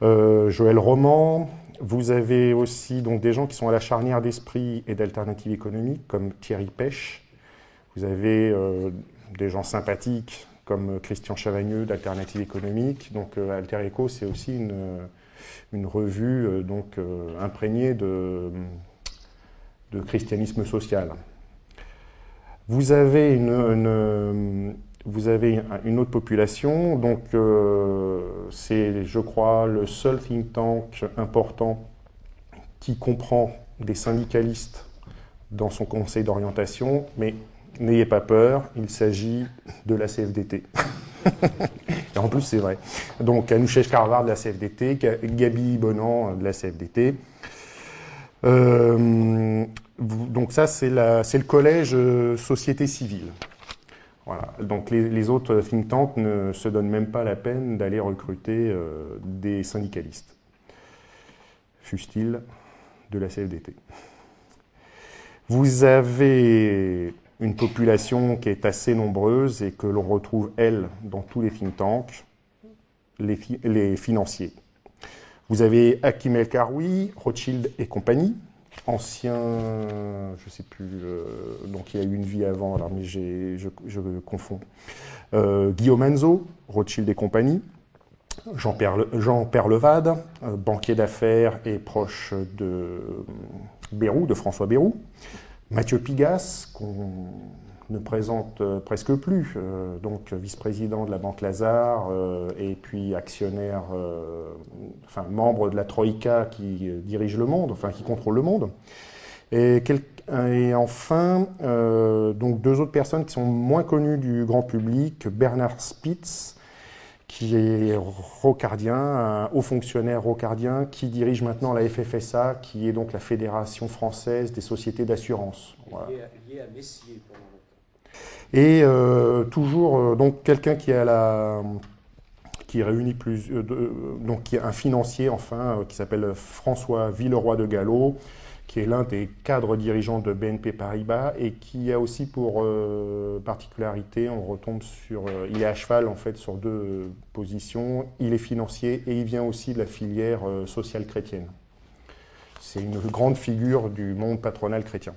Joël Roman, vous avez aussi donc, des gens qui sont à la charnière d'esprit et d'alternatives économiques, comme Thierry Pêche. Vous avez euh, des gens sympathiques, comme Christian Chavagneux d'Alternatives économiques. Donc euh, Alter Eco, c'est aussi une, une revue euh, donc, imprégnée de, christianisme social. Vous avez une, vous avez une autre population, donc euh, c'est, je crois, le seul think tank important qui comprend des syndicalistes dans son conseil d'orientation, mais n'ayez pas peur, il s'agit de la CFDT. Et en plus, c'est vrai. Donc, Anouchev Carvar de la CFDT, Gabi Bonan de la CFDT. Euh, donc ça, c'est le collège euh, société civile. Voilà. Donc les, autres think tanks ne se donnent même pas la peine d'aller recruter euh, des syndicalistes, fussent-ils de la CFDT. Vous avez une population qui est assez nombreuse et que l'on retrouve, elle, dans tous les think tanks, les, les financiers. Vous avez Hakim El Karoui, Rothschild et compagnie, ancien, je ne sais plus, euh, donc il a eu une vie avant, alors, mais je, je, confonds. Euh, Guillaume Enzo, Rothschild et compagnie. Jean-Pierre Jean Levade, euh, banquier d'affaires et proche de de François Bérou. Mathieu Pigas, qu'on ne présente euh, presque plus, euh, donc vice-président de la Banque Lazare euh, et puis actionnaire, enfin membre de la Troïka qui dirige le monde, enfin qui contrôle le monde. Et, enfin, donc deux autres personnes qui sont moins connues du grand public, Bernard Spitz, qui est rocardien, un haut fonctionnaire rocardien, qui dirige maintenant la FFSA, qui est donc la Fédération française des sociétés d'assurance. Lié, à Messier et euh, toujours euh, donc quelqu'un qui réunit plus euh, donc qui est un financier enfin qui s'appelle François Villeroy de Gallo qui est l'un des cadres dirigeants de BNP Paribas et qui a aussi pour particularité, on retombe sur, il est à cheval en fait sur deux positions, il est financier et il vient aussi de la filière sociale chrétienne. C'est une grande figure du monde patronal chrétien.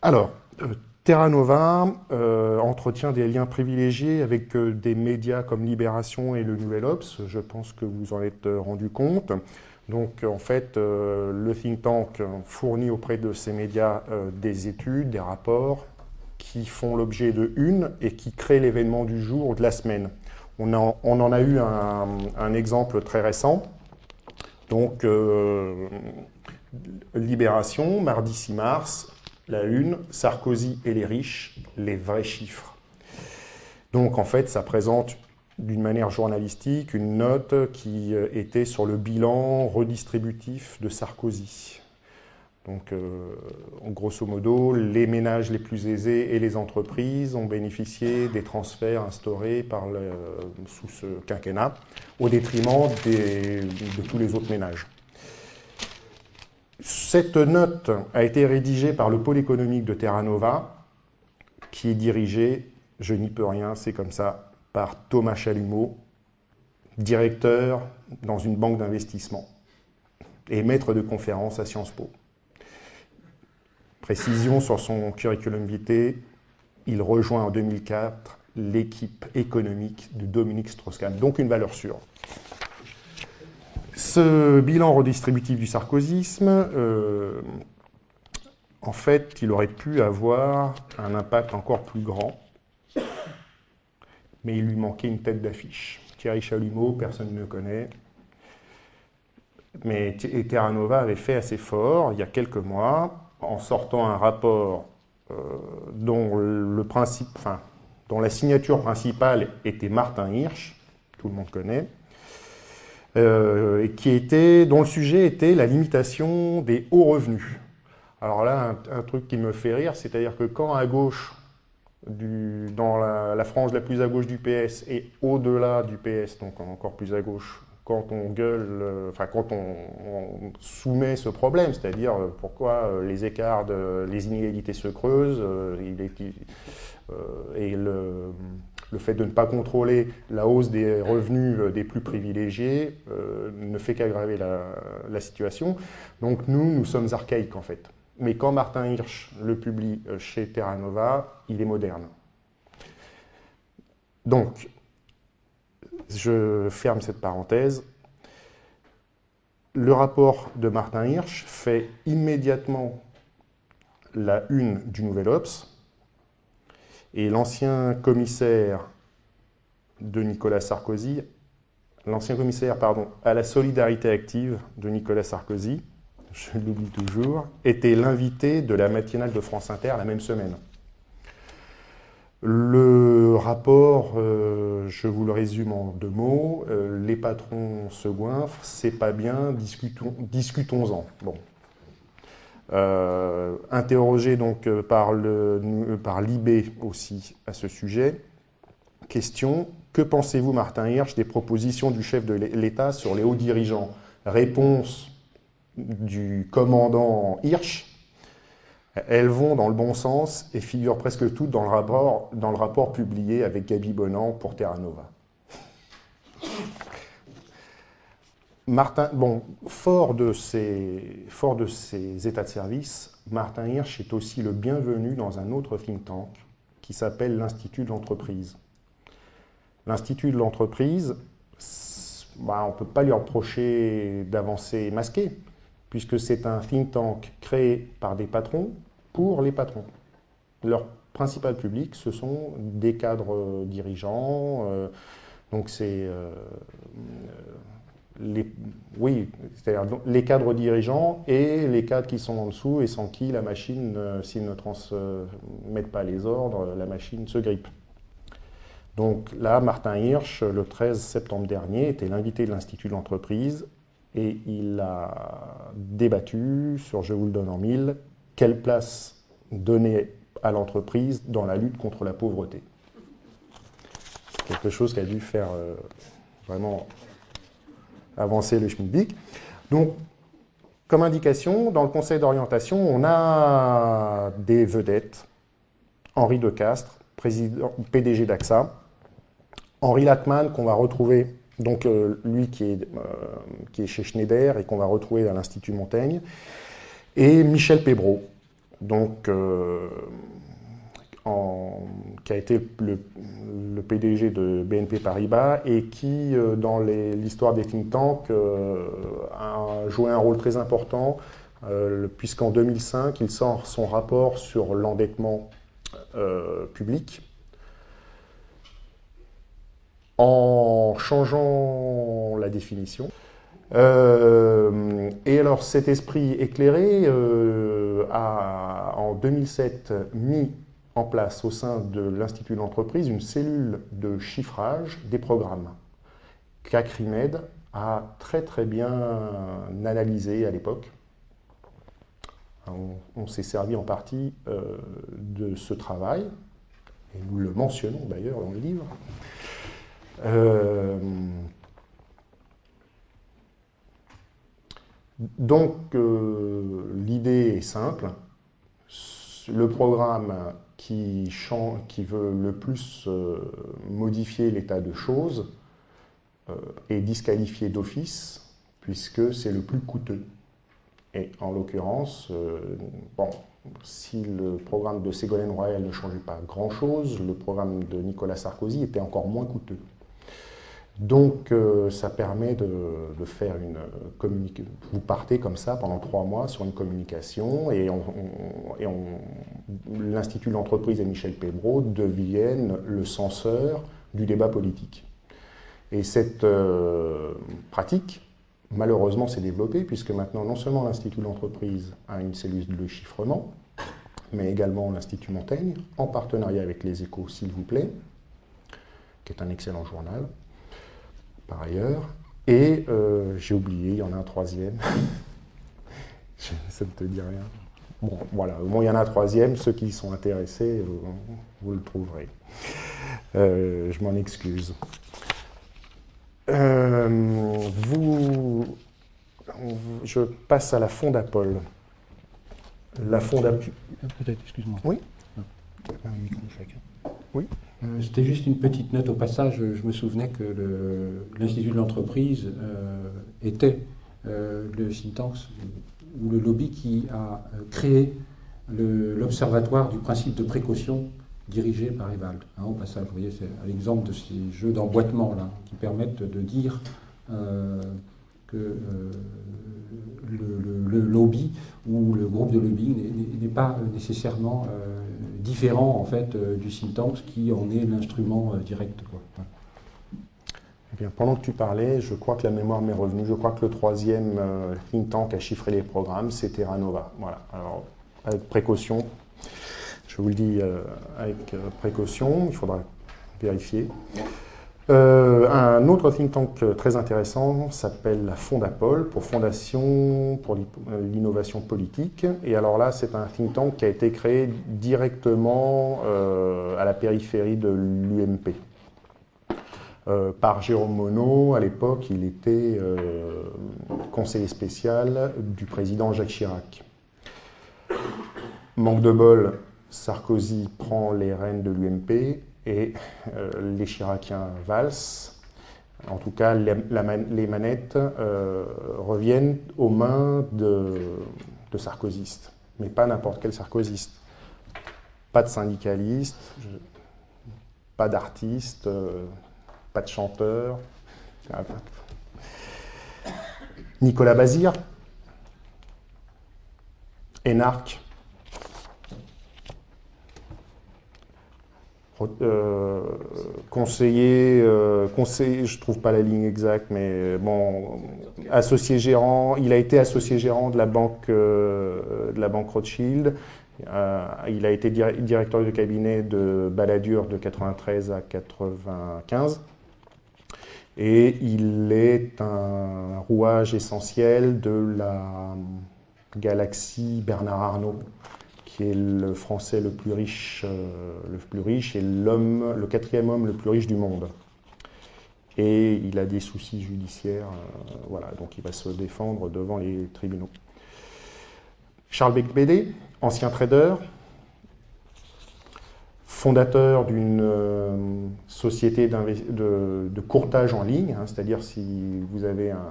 Alors, Terra Nova euh, entretient des liens privilégiés avec euh, des médias comme Libération et le Nouvel Ops. Je pense que vous en êtes euh, rendu compte. Donc en fait, le think tank fournit auprès de ces médias des études, des rapports qui font l'objet de une et qui créent l'événement du jour ou de la semaine. On, en a eu un, un exemple très récent. Donc Libération, mardi 6 mars, la une, Sarkozy et les riches, les vrais chiffres. Donc en fait, ça présente d'une manière journalistique une note qui euh, était sur le bilan redistributif de Sarkozy. Donc, euh, grosso modo, les ménages les plus aisés et les entreprises ont bénéficié des transferts instaurés sous ce quinquennat, au détriment de tous les autres ménages. Cette note a été rédigée par le pôle économique de Terra Nova, qui est dirigé, je n'y peux rien, c'est comme ça, par Thomas Chalumeau, directeur dans une banque d'investissement et maître de conférence à Sciences Po. Précision sur son curriculum vitae, il rejoint en 2004 l'équipe économique de Dominique Strauss-Kahn, donc une valeur sûre. Ce bilan redistributif du sarkozysme, euh, en fait, il aurait pu avoir un impact encore plus grand, mais il lui manquait une tête d'affiche. Thierry Chalumeau, personne ne le connaît. mais Terra Nova avait fait assez fort il y a quelques mois en sortant un rapport euh, dont, dont la signature principale était Martin Hirsch, tout le monde connaît, euh, qui était, dont le sujet était la limitation des hauts revenus. Alors là, un, truc qui me fait rire, c'est-à-dire que quand à gauche, dans la, frange la plus à gauche du PS et au-delà du PS, donc encore plus à gauche, quand on gueule, euh, enfin quand on, soumet ce problème, c'est-à-dire euh, pourquoi les écarts, les inégalités se creusent, et le, fait de ne pas contrôler la hausse des revenus des plus privilégiés ne fait qu'aggraver la, situation. Donc nous, nous sommes archaïques en fait. Mais quand Martin Hirsch le publie chez Terra Nova, il est moderne. Donc, je ferme cette parenthèse. Le rapport de Martin Hirsch fait immédiatement la une du Nouvel Ops, et l'ancien commissaire de Nicolas Sarkozy, l'ancien commissaire pardon, à la solidarité active de Nicolas Sarkozy, je l'oublie toujours, était l'invité de la matinale de France Inter la même semaine. Le rapport, euh, je vous le résume en deux mots, euh, les patrons se goinfrent, c'est pas bien, discutons-en. bon. Euh, interrogé donc par l'IB aussi à ce sujet, question, que pensez-vous Martin Hirsch des propositions du chef de l'État sur les hauts dirigeants? Réponse du commandant Hirsch, elles vont dans le bon sens et figurent presque toutes dans le rapport, dans le rapport publié avec Gabi Bonan pour Terra Nova. Martin, bon, fort de, fort de ces états de service, Martin Hirsch est aussi le bienvenu dans un autre think tank qui s'appelle l'Institut de l'entreprise. L'Institut de l'entreprise, bah, on ne peut pas lui reprocher d'avancer masqué, puisque c'est un think tank créé par des patrons pour les patrons. Leur principal public, ce sont des cadres dirigeants. Euh, donc c'est euh, oui, c'est-à-dire les cadres dirigeants et les cadres qui sont en dessous et sans qui la machine, euh, s'ils ne transmettent pas les ordres, la machine se grippe. Donc là, Martin Hirsch, le 13 septembre dernier, était l'invité de l'Institut de l'entreprise et il a débattu sur, je vous le donne en mille, quelle place donner à l'entreprise dans la lutte contre la pauvreté. Quelque chose qui a dû faire euh, vraiment avancer le schmilblick. Donc, comme indication, dans le conseil d'orientation, on a des vedettes. Henri de Castres, PDG d'AXA. Henri Latman, qu'on va retrouver, donc euh, lui qui est, euh, qui est chez Schneider et qu'on va retrouver à l'Institut Montaigne. Et Michel Pébreau, donc, euh, qui a été le, PDG de BNP Paribas et qui, euh, dans l'histoire des think tanks, euh, a joué un rôle très important, puisqu'en 2005, il sort son rapport sur l'endettement public en changeant la définition. Euh, et alors cet esprit éclairé euh, a en 2007 mis en place au sein de l'Institut de l'entreprise une cellule de chiffrage des programmes qu'Acrimed a très très bien analysé à l'époque. On, s'est servi en partie euh, de ce travail, et nous le mentionnons d'ailleurs dans le livre. Donc euh, l'idée est simple. Le programme qui, veut le plus euh, modifier l'état de choses euh, est disqualifié d'office puisque c'est le plus coûteux. Et en l'occurrence, bon, si le programme de Ségolène Royal ne changeait pas grand-chose, le programme de Nicolas Sarkozy était encore moins coûteux. Donc euh, ça permet de, faire une communication. Vous partez comme ça pendant trois mois sur une communication et, l'Institut de l'entreprise et Michel Pébreau deviennent le censeur du débat politique. Et cette euh, pratique malheureusement s'est développé, puisque maintenant, non seulement l'Institut de l'entreprise a une cellule de chiffrement, mais également l'Institut Montaigne, en partenariat avec les échos, s'il vous plaît, qui est un excellent journal, par ailleurs. Et euh, j'ai oublié, il y en a un troisième. Ça ne te dit rien. Bon, voilà, au moins il y en a un troisième. Ceux qui sont intéressés, euh, vous le trouverez. Euh, je m'en excuse. vous, je passe à la Fondapol. La Fondapol. Peut-être, excuse-moi. Oui. Un micro chacun. Oui. Euh, C'était juste une petite note au passage. Je me souvenais que l'Institut de l'entreprise euh, était euh, le think ou le lobby qui a créé l'observatoire du principe de précaution dirigé par Evald. Hein, au passage, vous voyez, c'est l'exemple de ces jeux d'emboîtement là, qui permettent de dire que le, lobby ou le groupe de lobbying n'est- pas nécessairement différent en fait euh, du think tank qui en est l'instrument euh, direct. quoi. Eh bien, pendant que tu parlais, je crois que la mémoire m'est revenue. Je crois que le troisième euh, think tank à chiffrer les programmes, c'est Terra Nova. Voilà. Alors, avec précaution, je vous le dis avec précaution, il faudra vérifier. Euh, un autre think tank euh, très intéressant s'appelle la Fondapol, pour Fondation pour euh, l'innovation politique. Et alors là, c'est un think tank qui a été créé directement à la périphérie de l'UMP. Par Jérôme Monod. À l'époque, il était conseiller spécial du président Jacques Chirac. Manque de bol, Sarkozy prend les rênes de l'UMP et euh, les Chiraciens valsent. En tout cas, les, manettes euh, reviennent aux mains de, de sarkozystes, mais pas n'importe quel sarkozyste. Pas de syndicalistes, je- pas d'artistes, euh, pas de chanteur. Nicolas Bazir, énarque, euh, conseiller, euh, conseiller, je trouve pas la ligne exacte, mais bon, associé gérant, il a été associé gérant de la banque, euh, de la banque Rothschild. Euh, il a été dir- directeur de cabinet de Balladur de 93 à 95. Et il est un rouage essentiel de la galaxie Bernard Arnault, qui est le Français le plus riche, euh, le plus riche et l'homme, le quatrième homme le plus riche du monde. Et il a des soucis judiciaires, euh, voilà, donc il va se défendre devant les tribunaux. Charles Becbédé, ancien trader, fondateur d'une euh, société de courtage en ligne, hein, c'est-à-dire si vous avez un,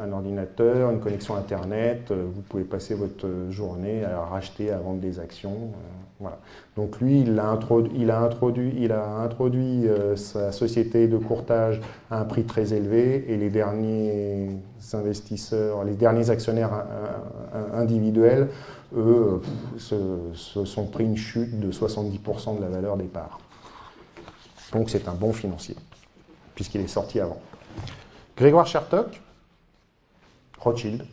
un ordinateur, une connexion Internet, euh, vous pouvez passer votre journée à racheter, à vendre des actions. euh. Donc lui, il a introduit, euh, sa société de courtage à un prix très élevé et les derniers investisseurs, les derniers actionnaires individuels, eux, se, se sont pris une chute de 70% de la valeur des parts. Donc c'est un bon financier, puisqu'il est sorti avant. Grégoire Chertok, Rothschild.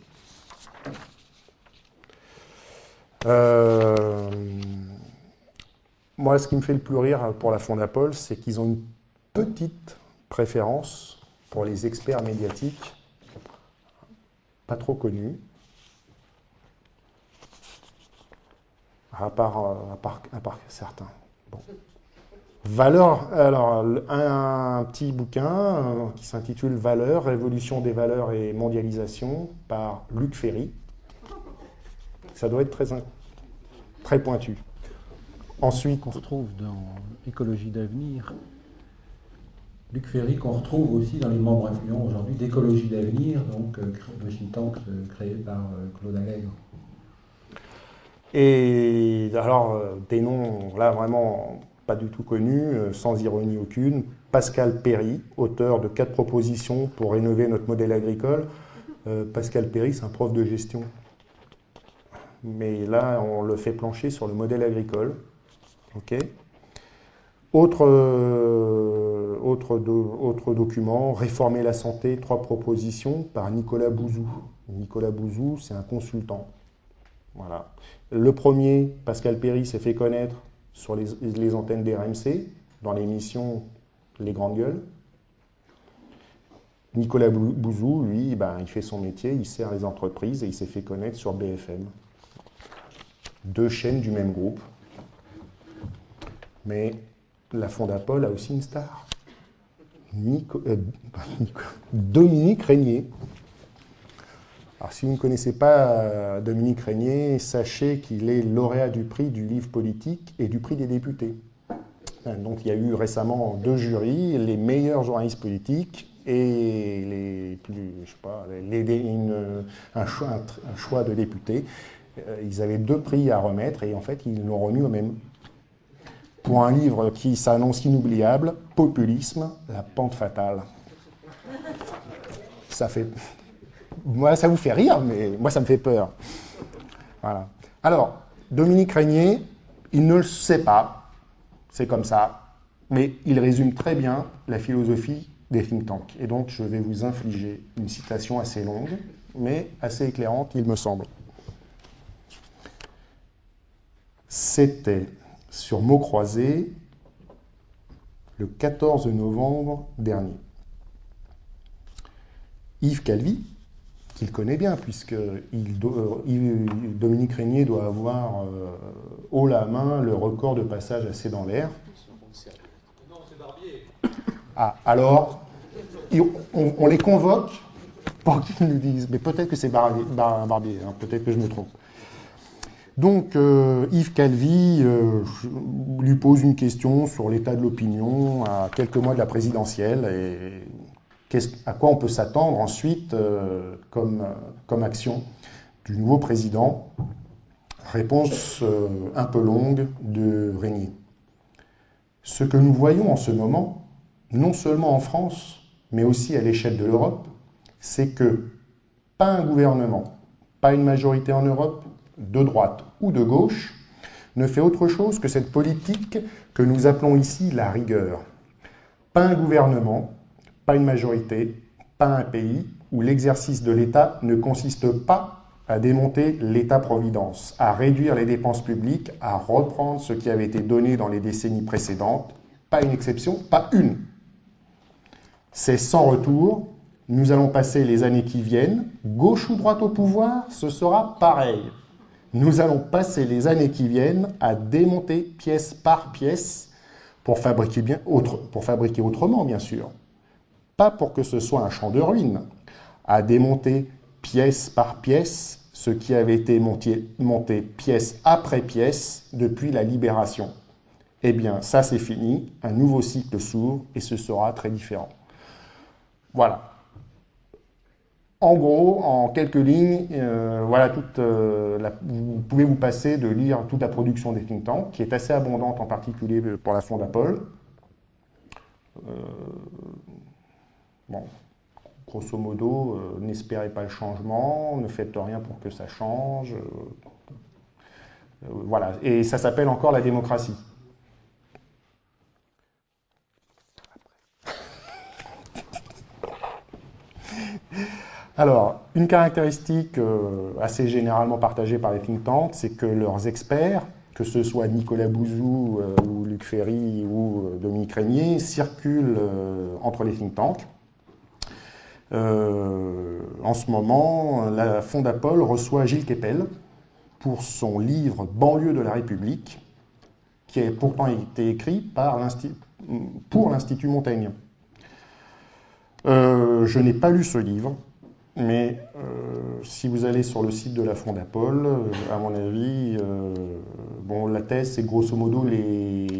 Euh, moi, ce qui me fait le plus rire pour la Fondapol, c'est qu'ils ont une petite préférence pour les experts médiatiques, pas trop connus, à part, euh, à part, à part certains. Bon. Valeur, alors un, un petit bouquin euh, qui s'intitule Valeurs, révolution des valeurs et mondialisation par Luc Ferry. Ça doit être très, très pointu. Ensuite, Qu'on retrouve dans Écologie d'avenir. Luc Ferry, qu'on retrouve aussi dans les membres influents aujourd'hui d'Écologie d'avenir, donc euh, le think tank euh, créé par euh, Claude Allègre. Et alors, euh, des noms là vraiment pas du tout connus, euh, sans ironie aucune. Pascal Perry, auteur de quatre propositions pour rénover notre modèle agricole. Euh, Pascal Perry, c'est un prof de gestion. Mais là, on le fait plancher sur le modèle agricole. Autre, euh, autre document, Réformer la santé, trois propositions, par Nicolas Bouzou. Nicolas Bouzou, c'est un consultant. Voilà. Le premier, Pascal Perry, s'est fait connaître sur les, antennes des RMC, dans l'émission Les Grandes Gueules. Nicolas Bouzou, lui, ben, il fait son métier, il sert les entreprises et il s'est fait connaître sur BFM. Deux chaînes du même groupe. Mais la Fondapol a aussi une star. Euh, Dominique Régnier. Alors, si vous ne connaissez pas euh, Dominique Régnier, sachez qu'il est lauréat du prix du livre politique et du prix des députés. Hein, donc, il y a eu récemment deux jurys, les meilleurs journalistes politiques et les plus, je sais pas, un, choix, un, choix, de députés. Euh, ils avaient deux prix à remettre et en fait, ils l'ont remis au même. Pour un livre qui s'annonce inoubliable, Populisme, la pente fatale. Ça fait. Ça vous fait rire, mais moi, ça me fait peur. Voilà. Alors, Dominique Régnier, il ne le sait pas, c'est comme ça, mais il résume très bien la philosophie des think tanks. Et donc, je vais vous infliger une citation assez longue, mais assez éclairante, il me semble. C'était sur mots croisés le 14 novembre dernier. Yves Calvi, qu'il connaît bien, puisque il euh, Dominique Régnier doit avoir euh, haut la main le record de passage assez dans l'air. Ah, alors, on, les convoque pour qu'ils nous disent. Mais peut-être que c'est Barbier, hein, peut-être que je me trompe. Donc, euh, Yves Calvi lui pose une question sur l'état de l'opinion à quelques mois de la présidentielle et à quoi on peut s'attendre ensuite euh, comme, comme action du nouveau président? Réponse un peu longue de Régnier. Ce que nous voyons en ce moment, non seulement en France, mais aussi à l'échelle de l'Europe, c'est que pas un gouvernement, pas une majorité en Europe, de droite ou de gauche, ne fait autre chose que cette politique que nous appelons ici la rigueur. Pas un gouvernement, pas une majorité, pas un pays où l'exercice de l'État ne consiste pas à démonter l'État-providence, à réduire les dépenses publiques, à reprendre ce qui avait été donné dans les décennies précédentes. Pas une exception, pas une. C'est sans retour. Nous allons passer les années qui viennent. Gauche ou droite au pouvoir, ce sera pareil. Nous allons passer les années qui viennent à démonter pièce par pièce pour fabriquer, bien pour fabriquer autrement, bien sûr. Pas pour que ce soit un champ de ruines. À démonter pièce par pièce ce qui avait été monté, pièce après pièce depuis la libération. Eh bien, ça c'est fini, un nouveau cycle s'ouvre et ce sera très différent. Voilà. En gros, en quelques lignes, euh, voilà toute, euh, vous pouvez vous passer de lire toute la production des think tanks, qui est assez abondante en particulier pour la Fondapol. Euh, bon, grosso modo, n'espérez pas le changement, ne faites rien pour que ça change. voilà, et ça s'appelle encore la démocratie. Alors, une caractéristique euh, assez généralement partagée par les think tanks, c'est que leurs experts, que ce soit Nicolas Bouzou euh, ou Luc Ferry ou euh, Dominique Régnier, circulent entre les think tanks. En ce moment, la Fondapol reçoit Gilles Kepel pour son livre Banlieue de la République, qui a pourtant été écrit par pour l'Institut Montaigne. je n'ai pas lu ce livre, mais euh, si vous allez sur le site de la Fondapol, euh, à mon avis, euh, bon, la thèse, c'est grosso modo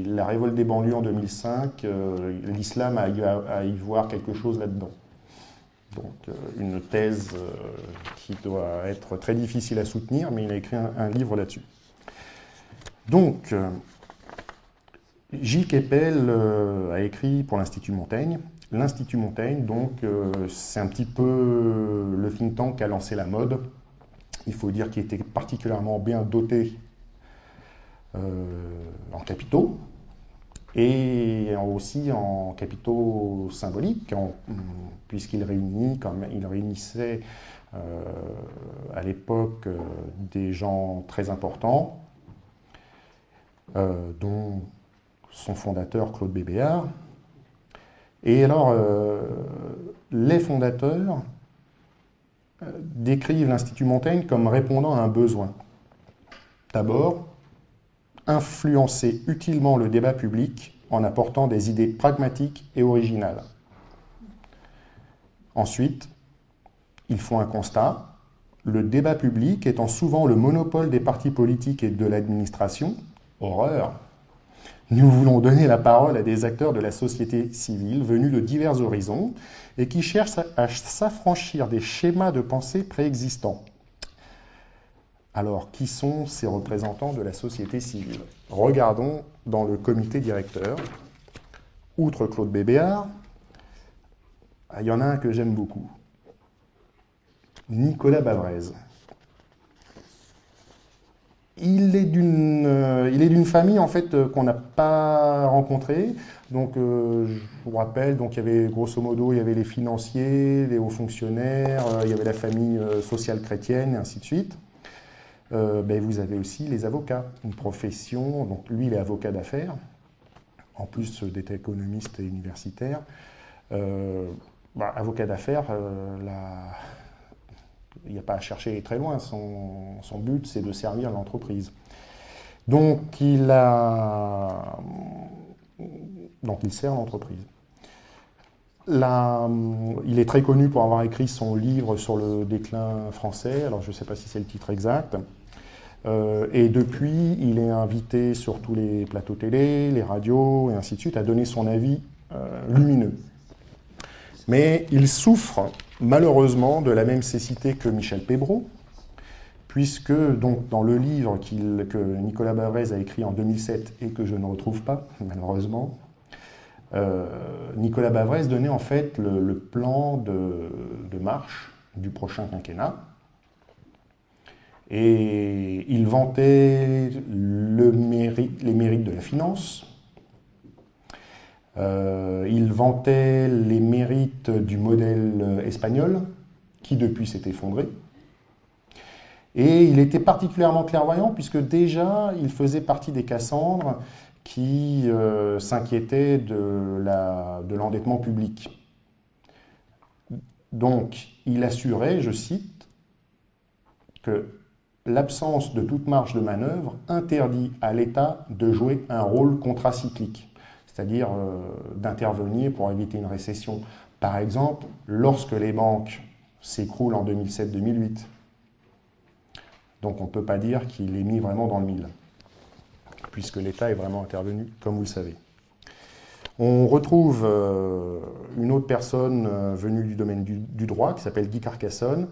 la révolte des banlieues en 2005. L'islam a, à y voir quelque chose là-dedans. Donc, une thèse qui doit être très difficile à soutenir, mais il a écrit un, livre là-dessus. Donc, Gilles Kepel a écrit pour l'Institut Montaigne L'Institut Montaigne, donc, euh, c'est un petit peu le think tank qui a lancé la mode. Il faut dire qu'il était particulièrement bien doté euh, en capitaux. Et aussi en capitaux symboliques, puisqu'il réunit, comme il réunissait euh, à l'époque euh, des gens très importants, euh, dont son fondateur Claude Bébéard. Et alors, les fondateurs décrivent l'Institut Montaigne comme répondant à un besoin. D'abord, influencer utilement le débat public en apportant des idées pragmatiques et originales. Ensuite, ils font un constat. Le débat public étant souvent le monopole des partis politiques et de l'administration, horreur, nous voulons donner la parole à des acteurs de la société civile venus de divers horizons et qui cherchent à s'affranchir des schémas de pensée préexistants. Alors, qui sont ces représentants de la société civile? Regardons dans le comité directeur. Outre Claude Bébéard, il y en a un que j'aime beaucoup. Nicolas Bavrez. Il est d'une euh, famille en fait euh, qu'on n'a pas rencontrée. Donc euh, je vous rappelle, donc il y avait grosso modo il y avait les financiers, les hauts fonctionnaires, il y avait la famille sociale chrétienne et ainsi de suite. Ben, vous avez aussi les avocats, une profession. Donc lui il est avocat d'affaires, en plus d'être économiste et universitaire. Bah, avocat d'affaires, la il n'y a pas à chercher très loin. Son, but, c'est de servir l'entreprise. Donc, il a. Donc, il sert l'entreprise. il est très connu pour avoir écrit son livre sur le déclin français. Alors, je ne sais pas si c'est le titre exact. Euh, et depuis, il est invité sur tous les plateaux télé, les radios et ainsi de suite à donner son avis euh, lumineux. Mais il souffre malheureusement de la même cécité que Michel Pébreau, puisque donc, dans le livre que Nicolas Bavrez a écrit en 2007 et que je ne retrouve pas, malheureusement, euh, Nicolas Bavrez donnait en fait le, plan de, marche du prochain quinquennat. Et il vantait le les mérites de la finance, euh, il vantait les mérites du modèle espagnol, qui depuis s'est effondré. Et il était particulièrement clairvoyant, puisque déjà, il faisait partie des Cassandres qui euh, s'inquiétaient de l'endettement public. Donc, il assurait, je cite, que l'absence de toute marge de manœuvre interdit à l'État de jouer un rôle contracyclique c'est-à-dire euh, d'intervenir pour éviter une récession. Par exemple, lorsque les banques s'écroulent en 2007-2008. Donc on ne peut pas dire qu'il est mis vraiment dans le mille, puisque l'État est vraiment intervenu, comme vous le savez. On retrouve euh, une autre personne euh, venue du domaine du, droit, qui s'appelle Guy Carcassonne.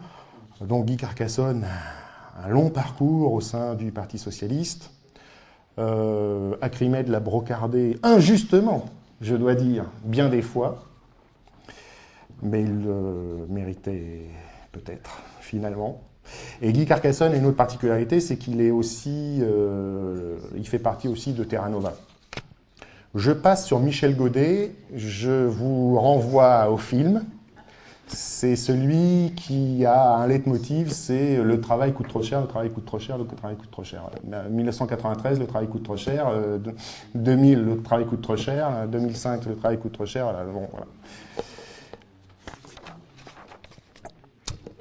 Donc Guy Carcassonne, un long parcours au sein du Parti Socialiste, euh, l'a brocardé injustement, je dois dire, bien des fois, mais il le méritait peut-être, finalement. Et Guy Carcassonne a une autre particularité, c'est qu'il est aussi, euh, il fait partie aussi de Terra Nova. Je passe sur Michel Godet, je vous renvoie au film, c'est celui qui a un leitmotiv, c'est le travail coûte trop cher, le travail coûte trop cher, le travail coûte trop cher. 1993, le travail coûte trop cher. 2000, le travail coûte trop cher. 2005, le travail coûte trop cher.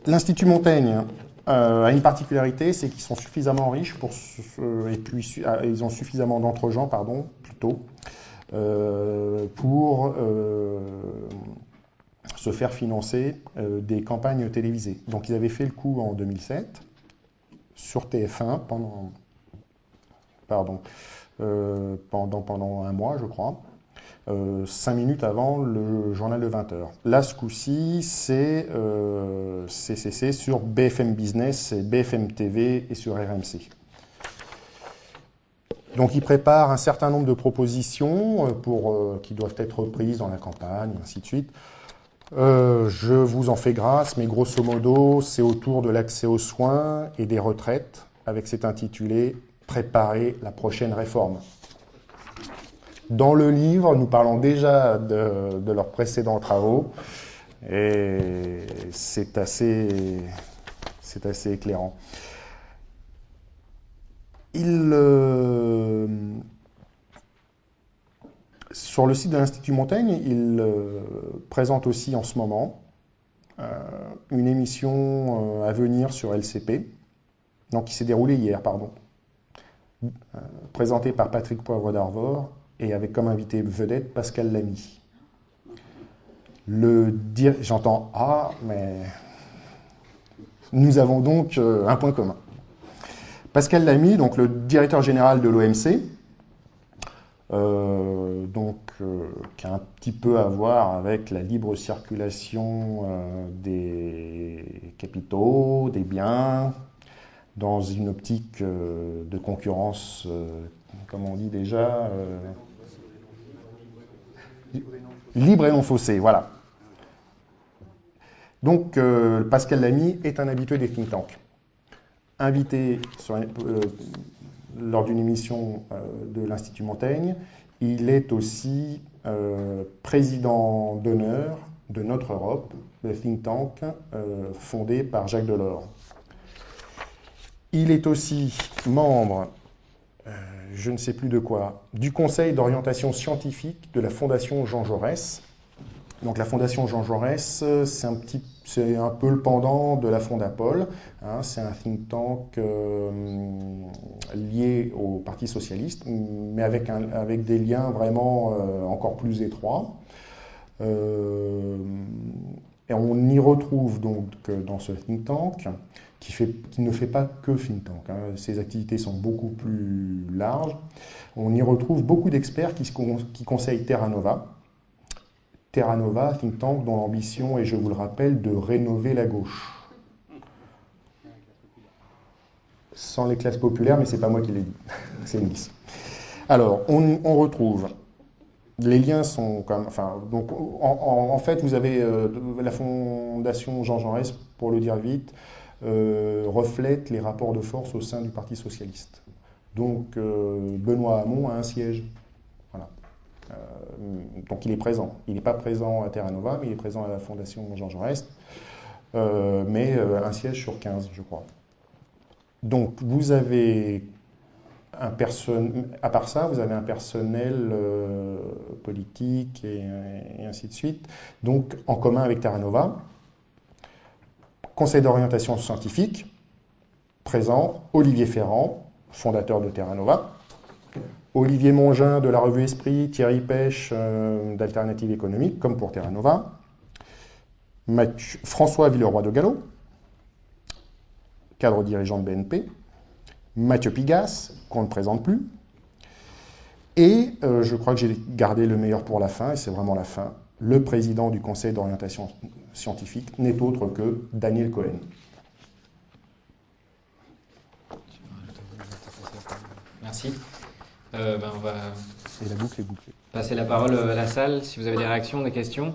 L'Institut Montaigne euh, a une particularité, c'est qu'ils sont suffisamment riches pour et puis ah, ils ont suffisamment d'entre-gens, pardon, plutôt, euh, pour euh, se faire financer euh, des campagnes télévisées. Donc ils avaient fait le coup en 2007 sur TF1 pendant, pardon, euh, pendant, pendant un mois, je crois. Euh, cinq minutes avant le journal de 20h. Là, ce coup-ci, c'est euh, sur BFM Business, BFM TV et sur RMC. Donc, ils préparent un certain nombre de propositions pour, qui doivent être prises dans la campagne, et ainsi de suite. Euh, je vous en fais grâce, mais grosso modo, c'est autour de l'accès aux soins et des retraites, avec cet intitulé Préparer la prochaine réforme. Dans le livre, nous parlons déjà de, leurs précédents travaux et c'est assez, c'est assez éclairant. Il, euh, sur le site de l'Institut Montaigne, il euh, présente aussi en ce moment euh, une émission à venir sur LCP, donc qui s'est déroulée hier, pardon, présentée par Patrick Poivre d'Arvor et avec comme invité vedette Pascal Lamy. Le j'entends ah, mais nous avons donc un point commun. Pascal Lamy, donc le directeur général de l'OMC, euh, donc, euh, qui a un petit peu à voir avec la libre circulation euh, des capitaux, des biens, dans une optique de concurrence, comme on dit déjà, libre et non faussée, voilà. Donc, Pascal Lamy est un habitué des think tanks invité euh, lors d'une émission euh, de l'Institut Montaigne. Il est aussi euh, président d'honneur de Notre Europe, le think tank fondé par Jacques Delors. Il est aussi membre, je ne sais plus de quoi, du Conseil d'orientation scientifique de la Fondation Jean Jaurès. Donc la Fondation Jean Jaurès, c'est un petit c'est un peu le pendant de la Fondapol. Hein, c'est un think tank euh, lié au Parti socialiste, mais avec, des liens vraiment euh, encore plus étroits. Euh, et on y retrouve donc dans ce think tank, qui ne fait pas que think tank, hein, ses activités sont beaucoup plus larges, on y retrouve beaucoup d'experts qui, qui conseillent Terra Nova, Terra Nova, think tank dont l'ambition est, je vous le rappelle, de rénover la gauche. Sans les classes populaires, mais ce n'est pas moi qui l'ai dit, c'est Nice. Alors, on, retrouve, les liens sont comme, enfin, donc, en, fait, vous avez euh, la fondation Jean Jaurès, pour le dire vite, euh, reflète les rapports de force au sein du Parti socialiste. Donc, euh, Benoît Hamon a un siège euh, donc il est présent. Il n'est pas présent à Terra Nova, mais il est présent à la Fondation Jean Jaurès, euh, mais euh, un siège sur 15, je crois. Donc vous avez un personnel, à part ça, vous avez un personnel politique et, ainsi de suite, donc en commun avec Terra Nova. Conseil d'orientation scientifique, présent, Olivier Ferrand, fondateur de Terra Nova. Olivier Mongin de la revue Esprit, Thierry Pêche euh, d'Alternative économique, comme pour Terra Nova, François Villeroy de Gallo, cadre dirigeant de BNP, Mathieu Pigas, qu'on ne présente plus, et euh, je crois que j'ai gardé le meilleur pour la fin, et c'est vraiment la fin, le président du Conseil d'orientation scientifique n'est autre que Daniel Cohen. Merci. Euh, ben, on va Et la boucle est bouclée. passer la parole à la salle si vous avez des réactions, des questions.